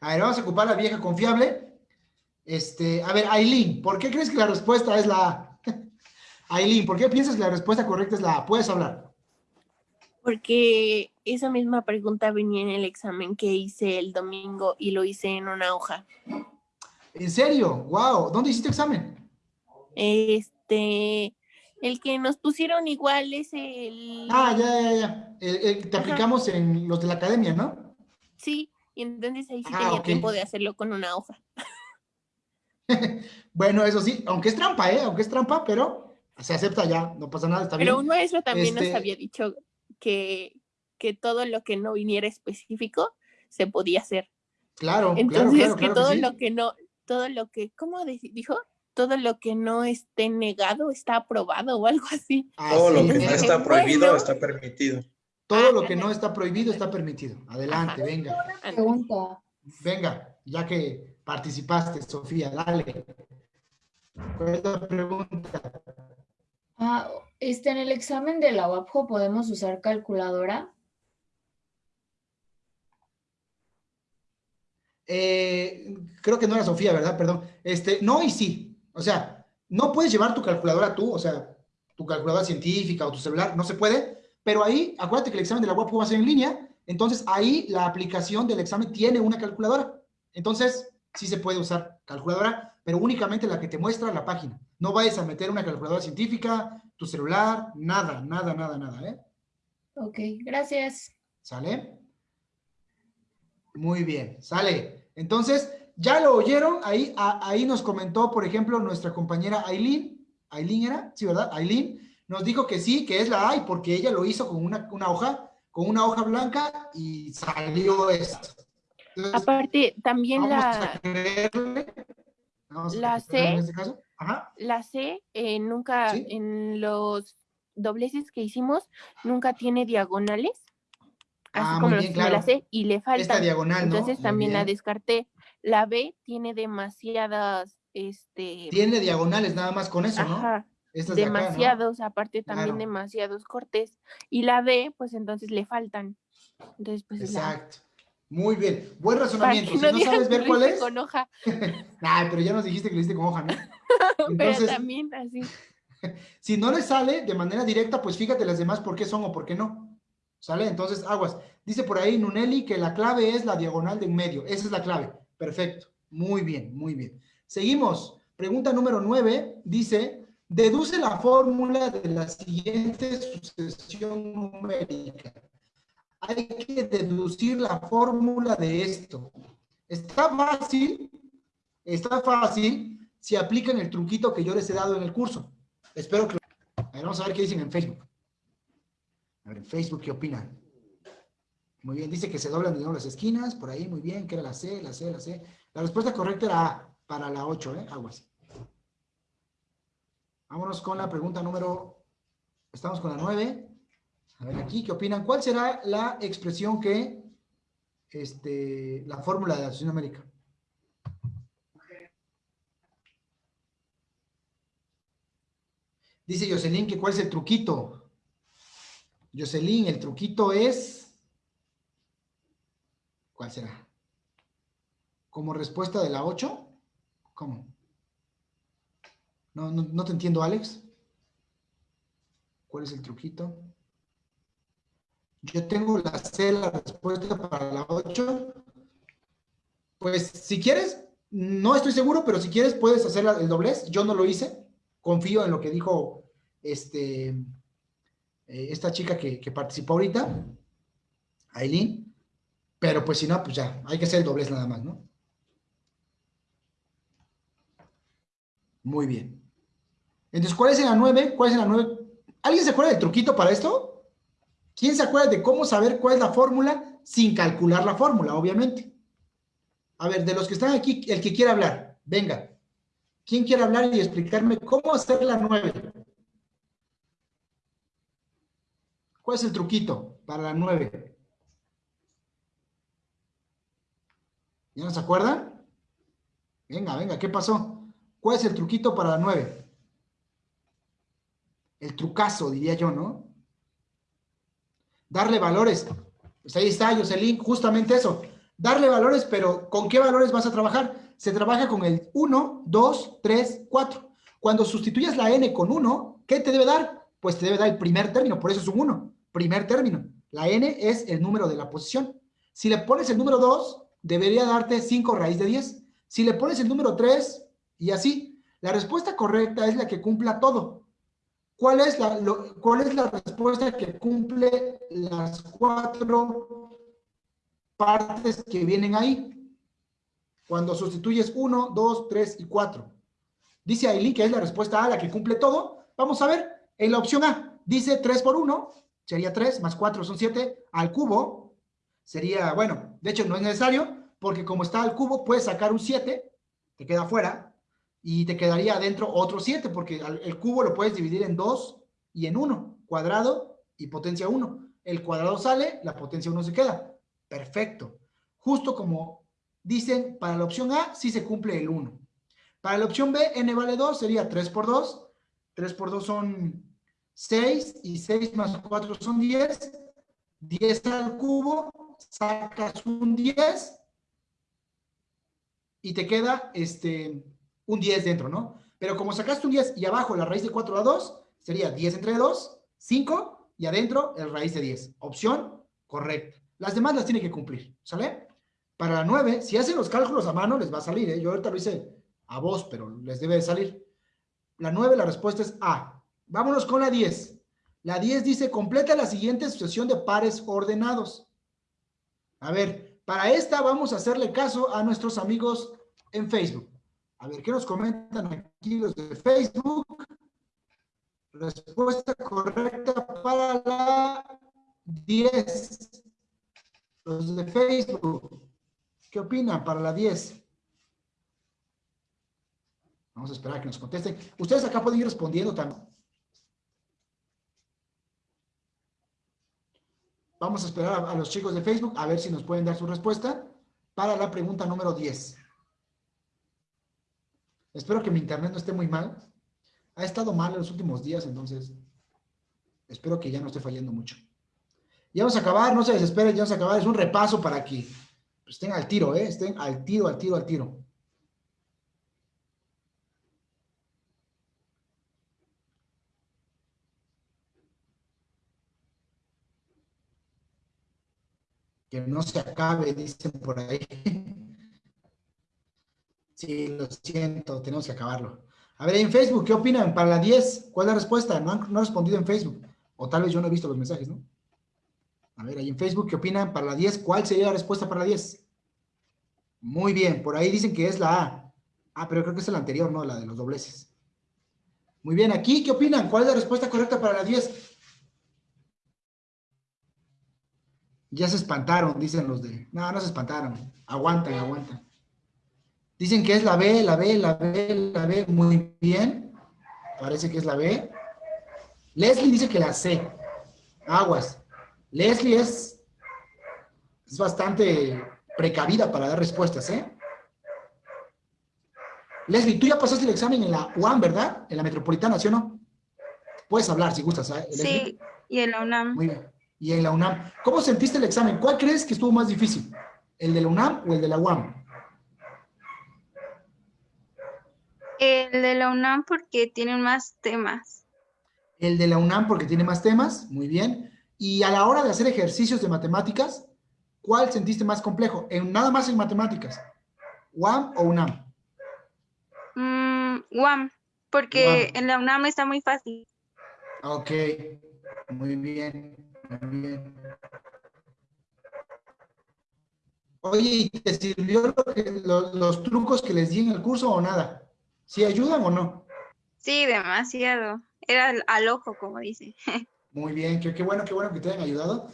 A ver, vamos a ocupar la vieja confiable. Este, a ver, Aileen, ¿por qué crees que la respuesta es la A? Aileen, ¿por qué piensas que la respuesta correcta es la A? Puedes hablar. Porque esa misma pregunta venía en el examen que hice el domingo y lo hice en una hoja. ¿En serio? ¡Wow! ¿Dónde hiciste examen? Este, el que nos pusieron igual es el... Ah, ya, ya, ya. El- el- te Ajá. aplicamos en los de la academia, ¿no? Sí, y entonces ahí sí Ah, tenía tiempo de hacerlo con una hoja. Bueno, eso sí, aunque es trampa, ¿eh? Aunque es trampa, pero se acepta ya, no pasa nada, está Pero bien. un maestro también Este- nos había dicho que, que todo lo que no viniera específico se podía hacer. Claro, Entonces, claro, que claro todo que sí. lo que no, todo lo que, ¿cómo dijo? Todo lo que no esté negado está aprobado o algo así. Todo lo que no es. está prohibido Bueno. está permitido. Todo lo que no está prohibido está permitido. Adelante, venga. Pregunta. Venga, ya que participaste, Sofía, dale. ¿Cuál es la pregunta? Ah, este, en el examen de la UAPJO podemos usar calculadora. Eh, creo que no era Sofía, ¿verdad? Perdón. Este, no y sí. O sea, no puedes llevar tu calculadora tú, o sea, tu calculadora científica o tu celular, no se puede, pero ahí, acuérdate que el examen de la UAP va a ser en línea, entonces ahí la aplicación del examen tiene una calculadora. Entonces, sí se puede usar calculadora, pero únicamente la que te muestra la página. No vayas a meter una calculadora científica, tu celular, nada, nada, nada, nada, ¿eh? Ok, gracias. ¿Sale? Muy bien, sale. Entonces, ya lo oyeron, ahí, a- ahí nos comentó, por ejemplo, nuestra compañera Aileen, Aileen era, sí, ¿verdad? Aileen, nos dijo que sí, que es la A, y porque ella lo hizo con una, una hoja, con una hoja blanca y salió esto. Entonces, Aparte, también la, la creerle en C, este caso. Ajá. la C eh, nunca, Sí. en los dobleces que hicimos, nunca tiene diagonales. Así Ah, como los bien, la sé, y le Esta faltan. diagonal, ¿no? Entonces también la descarté. La B tiene demasiadas, este, Tiene diagonales nada más con eso, ¿no? ajá, Estas de acá, ¿no? demasiados, aparte también Claro. demasiados cortes. Y la D, pues entonces le faltan. Entonces, pues la. Exacto. Muy bien. Buen razonamiento. Si no sabes ver cuál es. con hoja, Nah, pero ya nos dijiste que lo hiciste con hoja, ¿no? pero Entonces, también así. si no le sale de manera directa, pues fíjate las demás por qué son o por qué no. ¿Sale? Entonces, aguas. Dice por ahí Nuneli que la clave es la diagonal de en medio. Esa es la clave. Perfecto. Muy bien, muy bien. Seguimos. Pregunta número 9. Dice, deduce la fórmula de la siguiente sucesión numérica. Hay que deducir la fórmula de esto. Está fácil, está fácil si aplican el truquito que yo les he dado en el curso. Espero que... A ver, vamos a ver qué dicen en Facebook. A ver, en Facebook, ¿qué opinan? Muy bien, dice que se doblan de nuevo las esquinas, por ahí, muy bien, que era la C, la C, la C. La respuesta correcta era A, para la 8, ¿eh? Aguas. Vámonos con la pregunta número... Estamos con la 9. A ver aquí, ¿qué opinan? ¿Cuál será la expresión que... Este, la fórmula de la asociación numérica? Dice Jocelyn que cuál es el truquito. Jocelyn, el truquito es... ¿Cuál será? ¿Como respuesta de la 8? ¿Cómo? No, no, te entiendo, Alex. ¿Cuál es el truquito? Yo tengo la C, la respuesta para la 8. Pues si quieres, no estoy seguro, pero si quieres puedes hacer el doblez. Yo no lo hice. Confío en lo que dijo este, eh, esta chica que, que participó ahorita, Aileen. Pero pues si no, pues ya, hay que hacer el doblez nada más, ¿no? Muy bien. Entonces, ¿cuál es la 9? ¿Cuál es la 9? ¿Alguien se acuerda del truquito para esto? ¿Quién se acuerda de cómo saber cuál es la fórmula sin calcular la fórmula, obviamente? A ver, de los que están aquí, el que quiera hablar, venga. ¿Quién quiere hablar y explicarme cómo hacer la 9? ¿Cuál es el truquito para la 9? ¿Ya no se acuerdan? Venga, venga, ¿qué pasó? ¿Cuál es el truquito para la 9? El trucazo, diría yo, ¿no? Darle valores. Pues ahí está, Jocelyn, justamente eso. Darle valores, pero ¿con qué valores vas a trabajar? Se trabaja con el 1, 2, 3, 4. Cuando sustituyas la n con 1, ¿qué te debe dar? Pues te debe dar el primer término, por eso es un 1. Primer término. La n es el número de la posición. Si le pones el número 2, debería darte 5 raíz de 10. Si le pones el número 3, y así. La respuesta correcta es la que cumpla todo. ¿Cuál es la, lo- cuál es la respuesta que cumple las cuatro partes que vienen ahí? Cuando sustituyes 1, 2, 3 y 4. Dice Aileen que es la respuesta A la que cumple todo. Vamos a ver, en la opción A, dice 3 por 1, sería 3, más 4 son 7, al cubo, sería, bueno, de hecho no es necesario, porque como está al cubo, puedes sacar un 7, te queda fuera, y te quedaría adentro otro 7, porque el cubo lo puedes dividir en 2 y en 1, cuadrado y potencia 1. El cuadrado sale, la potencia 1 se queda. Perfecto. Justo como dicen, para la opción A sí se cumple el 1. Para la opción B, n vale 2, sería 3 por 2. 3 por 2 son 6 y 6 más 4 son 10. 10 al cubo, sacas un 10 y te queda este, un 10 dentro, ¿no? Pero como sacaste un 10 y abajo la raíz de 4 da 2, sería 10 entre 2, 5 y adentro el raíz de 10. Opción correcta. Las demás las tiene que cumplir, ¿sale? Para la 9, si hacen los cálculos a mano, les va a salir, ¿eh? Yo ahorita lo hice a voz, pero les debe de salir. La 9, la respuesta es A. Vámonos con la 10. La 10 dice, completa la siguiente sucesión de pares ordenados. A ver, para esta vamos a hacerle caso a nuestros amigos en Facebook. A ver, ¿qué nos comentan aquí los de Facebook? Respuesta correcta para la 10. Los de Facebook. ¿Qué opinan para la 10? Vamos a esperar a que nos contesten. Ustedes acá pueden ir respondiendo también. Vamos a esperar a, los chicos de Facebook a ver si nos pueden dar su respuesta para la pregunta número 10. Espero que mi internet no esté muy mal. Ha estado mal en los últimos días, entonces espero que ya no esté fallando mucho. Ya vamos a acabar, no se desesperen, ya vamos a acabar. Es un repaso para que estén al tiro, ¿eh? Estén al tiro, al tiro, al tiro. Que no se acabe, dicen por ahí. Sí, lo siento, tenemos que acabarlo. A ver, en Facebook, ¿qué opinan? Para la 10, ¿cuál es la respuesta? No han, no han respondido en Facebook. O tal vez yo no he visto los mensajes, ¿no? A ver, ahí en Facebook, ¿qué opinan? Para la 10, ¿cuál sería la respuesta para la 10? Muy bien, por ahí dicen que es la A. Ah, pero creo que es la anterior, ¿no? La de los dobleces. Muy bien, aquí, ¿qué opinan? ¿Cuál es la respuesta correcta para la 10? Ya se espantaron, dicen los de... No, no se espantaron. Aguantan, aguantan. Dicen que es la B, la B, la B, la B. Muy bien. Parece que es la B. Leslie dice que la C. Aguas. Leslie es, es bastante precavida para dar respuestas, ¿eh? Leslie, tú ya pasaste el examen en la UAM, ¿verdad? En la Metropolitana, ¿sí o no? Puedes hablar si gustas, ¿eh? Sí, y en la UNAM. Muy bien. Y en la UNAM. ¿Cómo sentiste el examen? ¿Cuál crees que estuvo más difícil? ¿El de la UNAM o el de la UAM? El de la UNAM porque tienen más temas. El de la UNAM porque tiene más temas, muy bien. Y a la hora de hacer ejercicios de matemáticas, ¿cuál sentiste más complejo? En, nada más en matemáticas. ¿UAM o UNAM? Mm, UAM, porque en la UNAM está muy fácil. Ok, muy bien, bien. Oye, ¿y te sirvió lo que- lo- los trucos que les di en el curso o nada? ¿Sí ayudan o no? Sí, demasiado. Era al, al ojo, como dice. Muy bien, qué, qué bueno, qué bueno que te hayan ayudado.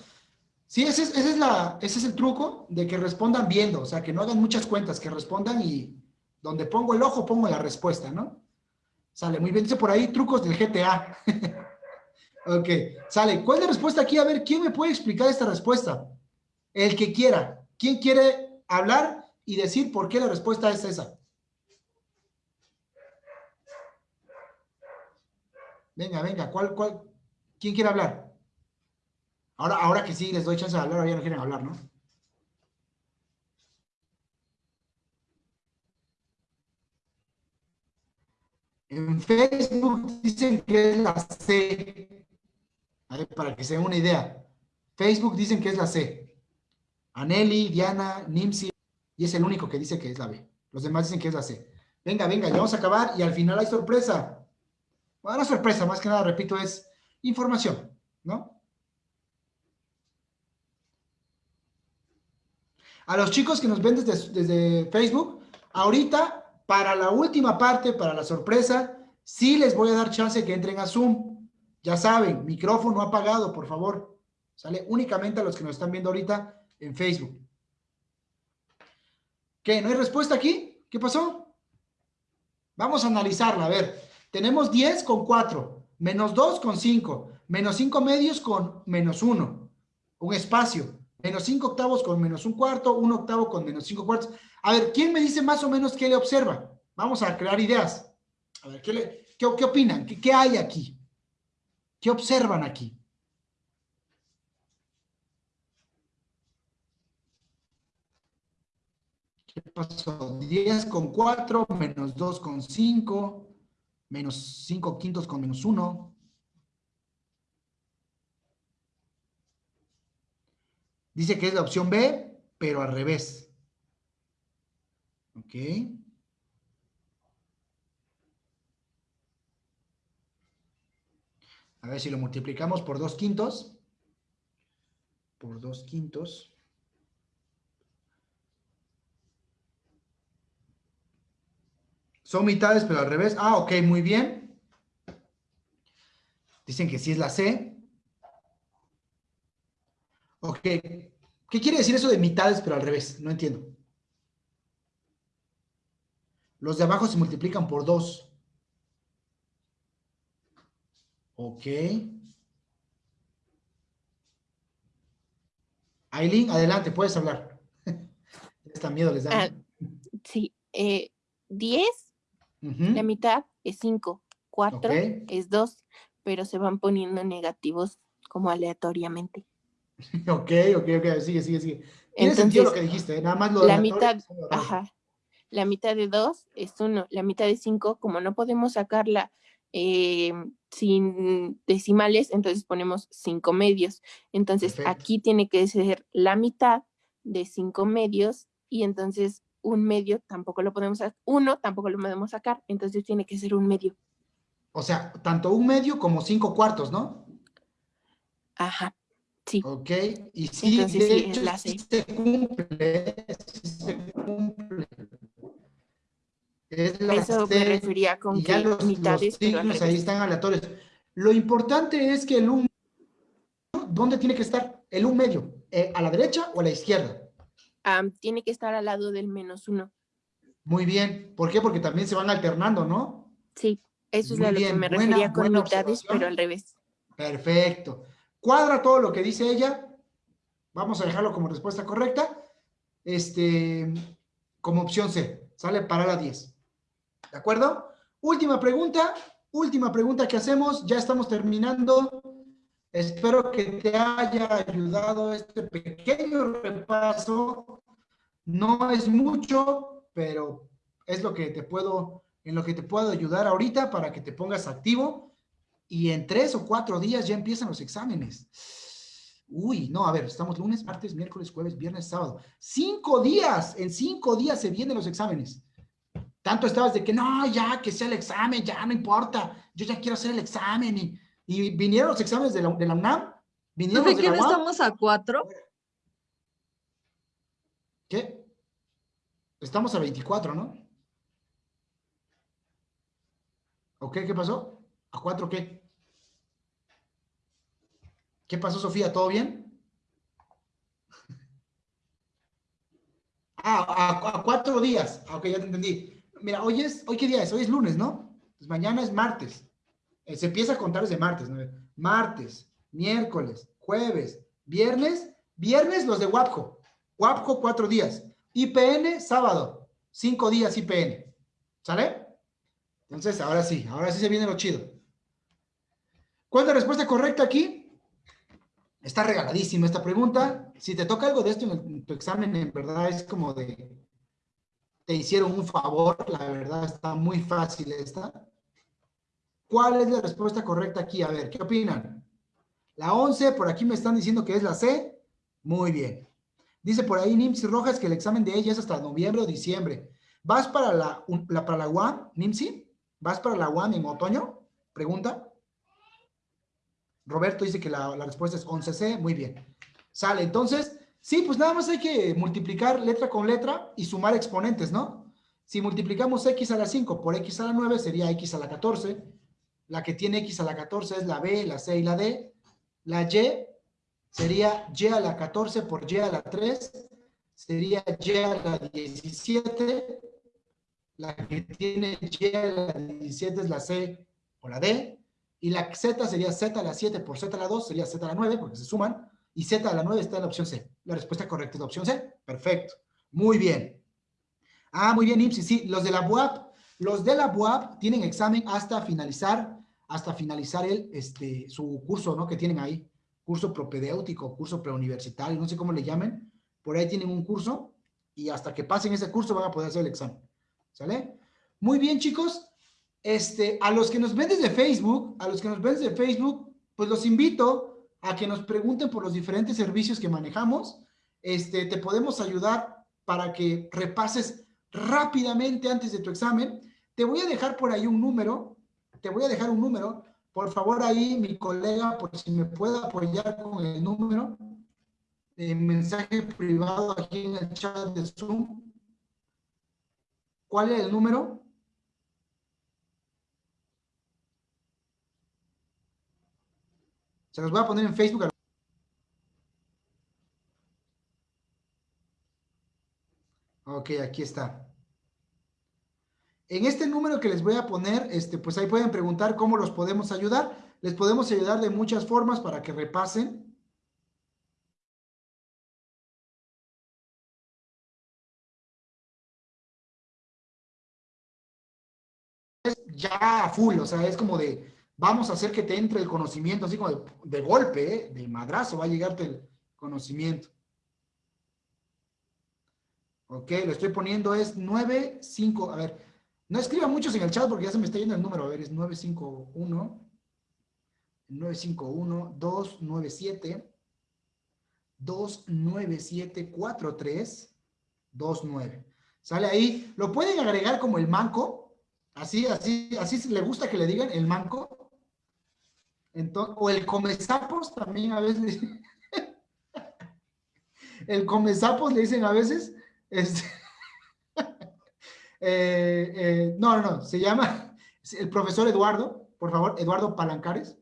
Sí, ese es, ese es la, ese es el truco de que respondan viendo, o sea, que no hagan muchas cuentas, que respondan y donde pongo el ojo pongo la respuesta, ¿no? Sale, muy bien, dice por ahí trucos del GTA. ok, sale. ¿Cuál es la respuesta aquí? A ver, ¿quién me puede explicar esta respuesta? El que quiera. ¿Quién quiere hablar y decir por qué la respuesta es esa? Venga, venga, ¿cuál, cuál? ¿Quién quiere hablar? Ahora, ahora que sí les doy chance de hablar, ahora ya no quieren hablar, ¿no? En Facebook dicen que es la C. Para que se den una idea. Facebook dicen que es la C. Aneli, Diana, Nimsi, y es el único que dice que es la B. Los demás dicen que es la C. Venga, venga, ya vamos a acabar y al final hay sorpresa. Bueno, sorpresa, más que nada, repito, es información, ¿no? A los chicos que nos ven desde, desde Facebook, ahorita, para la última parte, para la sorpresa, sí les voy a dar chance que entren a Zoom. Ya saben, micrófono apagado, por favor. Sale únicamente a los que nos están viendo ahorita en Facebook. ¿Qué? ¿No hay respuesta aquí? ¿Qué pasó? Vamos a analizarla, a ver. Tenemos 10 con 4, menos 2 con 5, menos 5 medios con menos 1, un espacio, menos 5 octavos con menos un cuarto, un octavo con menos 5 cuartos. A ver, ¿quién me dice más o menos qué le observa? Vamos a crear ideas. A ver, ¿qué, opinan? ¿Qué, qué hay aquí? ¿Qué observan aquí? ¿Qué pasó? 10 con 4, menos 2 con 5, menos 5 quintos con menos 1. Dice que es la opción B, pero al revés. Ok. A ver si lo multiplicamos por 2 quintos. Por 2 quintos. Son mitades, pero al revés. Ah, ok, muy bien. Dicen que sí es la C. Ok. ¿Qué quiere decir eso de mitades, pero al revés? No entiendo. Los de abajo se multiplican por 2. Ok. Aileen, adelante, puedes hablar. Esta miedo les da. Ah, sí, eh, 10, Ujú. la mitad es 5, 4 Ok. es 2, pero se van poniendo negativos como aleatoriamente. Ok, ok, ok, sigue, sigue, sigue. Tiene sentido lo que dijiste, ¿eh? nada más lo la aleatorio mitad, ajá, la mitad de 2 es 1, la mitad de 5, como no podemos sacarla eh, sin decimales, entonces ponemos 5 medios. Entonces Perfecto. aquí tiene que ser la mitad de 5 medios y entonces un medio tampoco lo podemos sacar, uno tampoco lo podemos sacar, entonces tiene que ser un medio. O sea, tanto un medio como cinco cuartos, ¿no? Ajá, sí. Ok, y sí, Entonces de sí, hecho, sí se cumple, sí se cumple. Es la eso me C, refería con que los, los mitades, pero signos ahí están aleatorios. Lo importante es que el un, ¿dónde tiene que estar? El un medio, eh, ¿a la derecha o a la izquierda? Am, tiene que estar al lado del menos uno. Muy bien, ¿por qué? Porque también se van alternando, ¿no? Sí, eso es Muy a lo que me buena- refería con mitades, pero al revés. Perfecto. Cuadra todo lo que dice ella. Vamos a dejarlo como respuesta correcta. Este, como opción C. Sale para la 10. ¿De acuerdo? Última pregunta. Última pregunta que hacemos. Ya estamos terminando. Espero que te haya ayudado este pequeño repaso. No es mucho, pero es lo que te puedo, en lo que te puedo ayudar ahorita para que te pongas activo y en tres o cuatro días ya empiezan los exámenes. Uy, no, a ver, estamos lunes, martes, miércoles, jueves, viernes, sábado. Cinco días, en cinco días se vienen los exámenes. Tanto estabas de que no, ya que sea el examen, ya no importa, yo ya quiero hacer el examen. Y, y vinieron los exámenes de la, de la UNAM, vinieron ¿Profe, los de la no UAM. estamos a cuatro? ¿Qué? Estamos a 24, ¿no? ¿Ok? ¿Qué pasó? ¿A cuatro qué? ¿Qué pasó, Sofía? ¿Todo bien? Ah, a, a cuatro días. Ah, Ok, ya te entendí. Mira, hoy es, ¿hoy qué día es? Hoy es lunes, ¿no? Pues mañana es martes. Eh, se empieza a contar desde martes, ¿no? Martes, miércoles, jueves, viernes, viernes los de WAPCO. WAPCO cuatro días. IPN sábado, cinco días IPN. ¿Sale? Entonces, ahora sí, ahora sí se viene lo chido. ¿Cuál es la respuesta correcta aquí? Está regaladísima esta pregunta. Si te toca algo de esto en, tu examen, en verdad es como de, te hicieron un favor, la verdad está muy fácil esta. ¿Cuál es la respuesta correcta aquí? A ver, ¿qué opinan? La 11, por aquí me están diciendo que es la C. Muy bien. Dice por ahí Nimsi Rojas que el examen de ella es hasta noviembre o diciembre. ¿Vas para la, la- para UAM, Nimsi? ¿Vas para la UAM en otoño? Pregunta. Roberto dice que la, la respuesta es 11C. Muy bien. Sale. Entonces, sí, pues nada más hay que multiplicar letra con letra y sumar exponentes, ¿no? Si multiplicamos x a la 5 por x a la 9 sería x a la 14. La que tiene x a la 14 es la B, la C y la D. La Y sería y a la 14 por y a la 3. Sería y a la 17. La que tiene y a la 17 es la C o la D. Y la Z sería Z a la 7 por Z a la 2, sería Z a la 9, porque se suman. Y Z a la 9 está en la opción C. La respuesta correcta es la opción C. Perfecto. Muy bien. Ah, muy bien, Ipsi. Sí, los de la BUAP, los de la BUAP tienen examen hasta finalizar, hasta finalizar el, este, su curso, ¿no? Que tienen ahí. Curso propedéutico, curso preuniversitario, no sé cómo le llamen. Por ahí tienen un curso y hasta que pasen ese curso van a poder hacer el examen. ¿Sale? Muy bien, chicos. Este, a los que nos ven desde Facebook, a los que nos ven desde Facebook, pues los invito a que nos pregunten por los diferentes servicios que manejamos. Este, te podemos ayudar para que repases rápidamente antes de tu examen. Te voy a dejar por ahí un número, te voy a dejar un número. Por favor, ahí mi colega, por si me puede apoyar con el número, de mensaje privado aquí en el chat de Zoom. ¿Cuál es el número? Se los voy a poner en Facebook. Ok, aquí está. En este número que les voy a poner, este, pues ahí pueden preguntar cómo los podemos ayudar. Les podemos ayudar de muchas formas para que repasen. ya full, o sea, es como de, vamos a hacer que te entre el conocimiento, así como de, golpe, ¿eh? de madrazo, va a llegarte el conocimiento. Ok, lo estoy poniendo, es 9, 5, a ver, no escriban muchos en el chat porque ya se me está yendo el número, a ver, es 951, 951, 297, 297, 43, 29. Sale ahí, lo pueden agregar como el manco, Así, así, así le gusta que le digan el manco. O el comezapos también a veces. el comezapos le dicen a veces. Este, eh, eh, no, no, no, se llama el profesor Eduardo, por favor, Eduardo Palancares.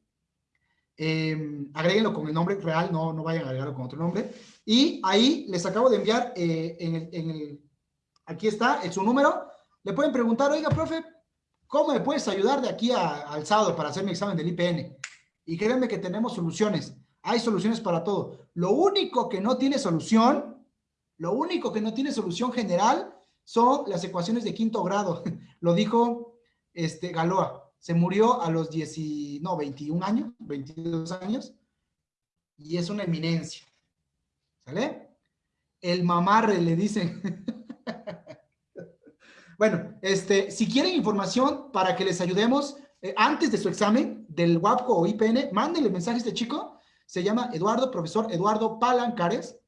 Eh, agréguenlo con el nombre real, no, no vayan a agregarlo con otro nombre. Y ahí les acabo de enviar el, aquí está, en su número. Le pueden preguntar, oiga, profe, ¿Cómo me puedes ayudar de aquí al sábado para hacer mi examen del IPN? Y créanme que tenemos soluciones. Hay soluciones para todo. Lo único que no tiene solución, lo único que no tiene solución general son las ecuaciones de quinto grado. Lo dijo este, Galoa. Se murió a los 10, no, 21 años, 22 años. Y es una eminencia. ¿Sale? El mamarre, le dicen. Bueno, este, si quieren información para que les ayudemos eh, antes de su examen del WAPCO o IPN, mándenle mensaje a este chico. Se llama Eduardo, profesor Eduardo Palancares.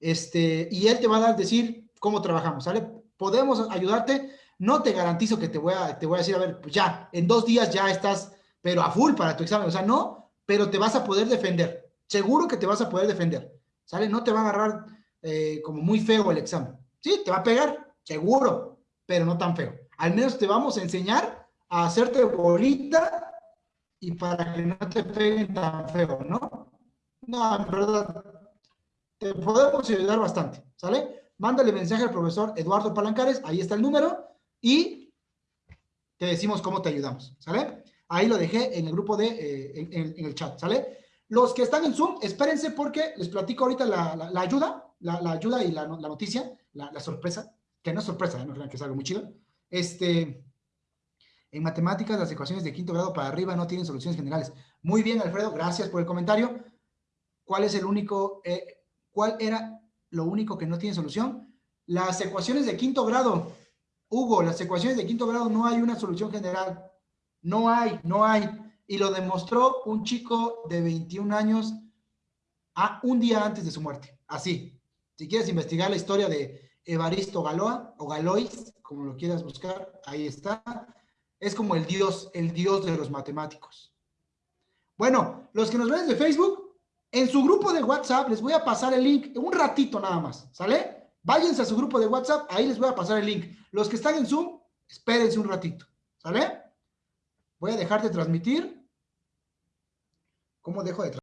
Este, y él te va a dar decir cómo trabajamos, ¿sale? Podemos ayudarte. No te garantizo que te voy a, te voy a decir, a ver, pues ya, en dos días ya estás, pero a full para tu examen. O sea, no, pero te vas a poder defender. Seguro que te vas a poder defender, ¿sale? No te va a agarrar eh, como muy feo el examen. Sí, te va a pegar, seguro, pero no tan feo. Al menos te vamos a enseñar a hacerte bolita y para que no te peguen tan feo, ¿no? No, en verdad, te podemos ayudar bastante, ¿sale? Mándale mensaje al profesor Eduardo Palancares, ahí está el número, y te decimos cómo te ayudamos, ¿sale? Ahí lo dejé en el grupo de, eh, en, el chat, ¿sale? Los que están en Zoom, espérense porque les platico ahorita la, ayuda, la, ayuda y la, noticia, la sorpresa que no es sorpresa, ¿eh? no crean que es algo muy chido. Este, en matemáticas, las ecuaciones de quinto grado para arriba no tienen soluciones generales. Muy bien, Alfredo, gracias por el comentario. ¿Cuál es el único, eh, cuál era lo único que no tiene solución? Las ecuaciones de quinto grado. Hugo, las ecuaciones de quinto grado no hay una solución general. No hay, no hay. Y lo demostró un chico de 21 años a un día antes de su muerte. Así. Si quieres investigar la historia de Evaristo Galoa, o Galois, como lo quieras buscar, ahí está. Es como el dios, el dios de los matemáticos. Bueno, los que nos ven de Facebook, en su grupo de WhatsApp les voy a pasar el link, un ratito nada más, ¿sale? Váyanse a su grupo de WhatsApp, ahí les voy a pasar el link. Los que están en Zoom, espérense un ratito, ¿sale? Voy a dejar de transmitir. ¿Cómo dejo de transmitir?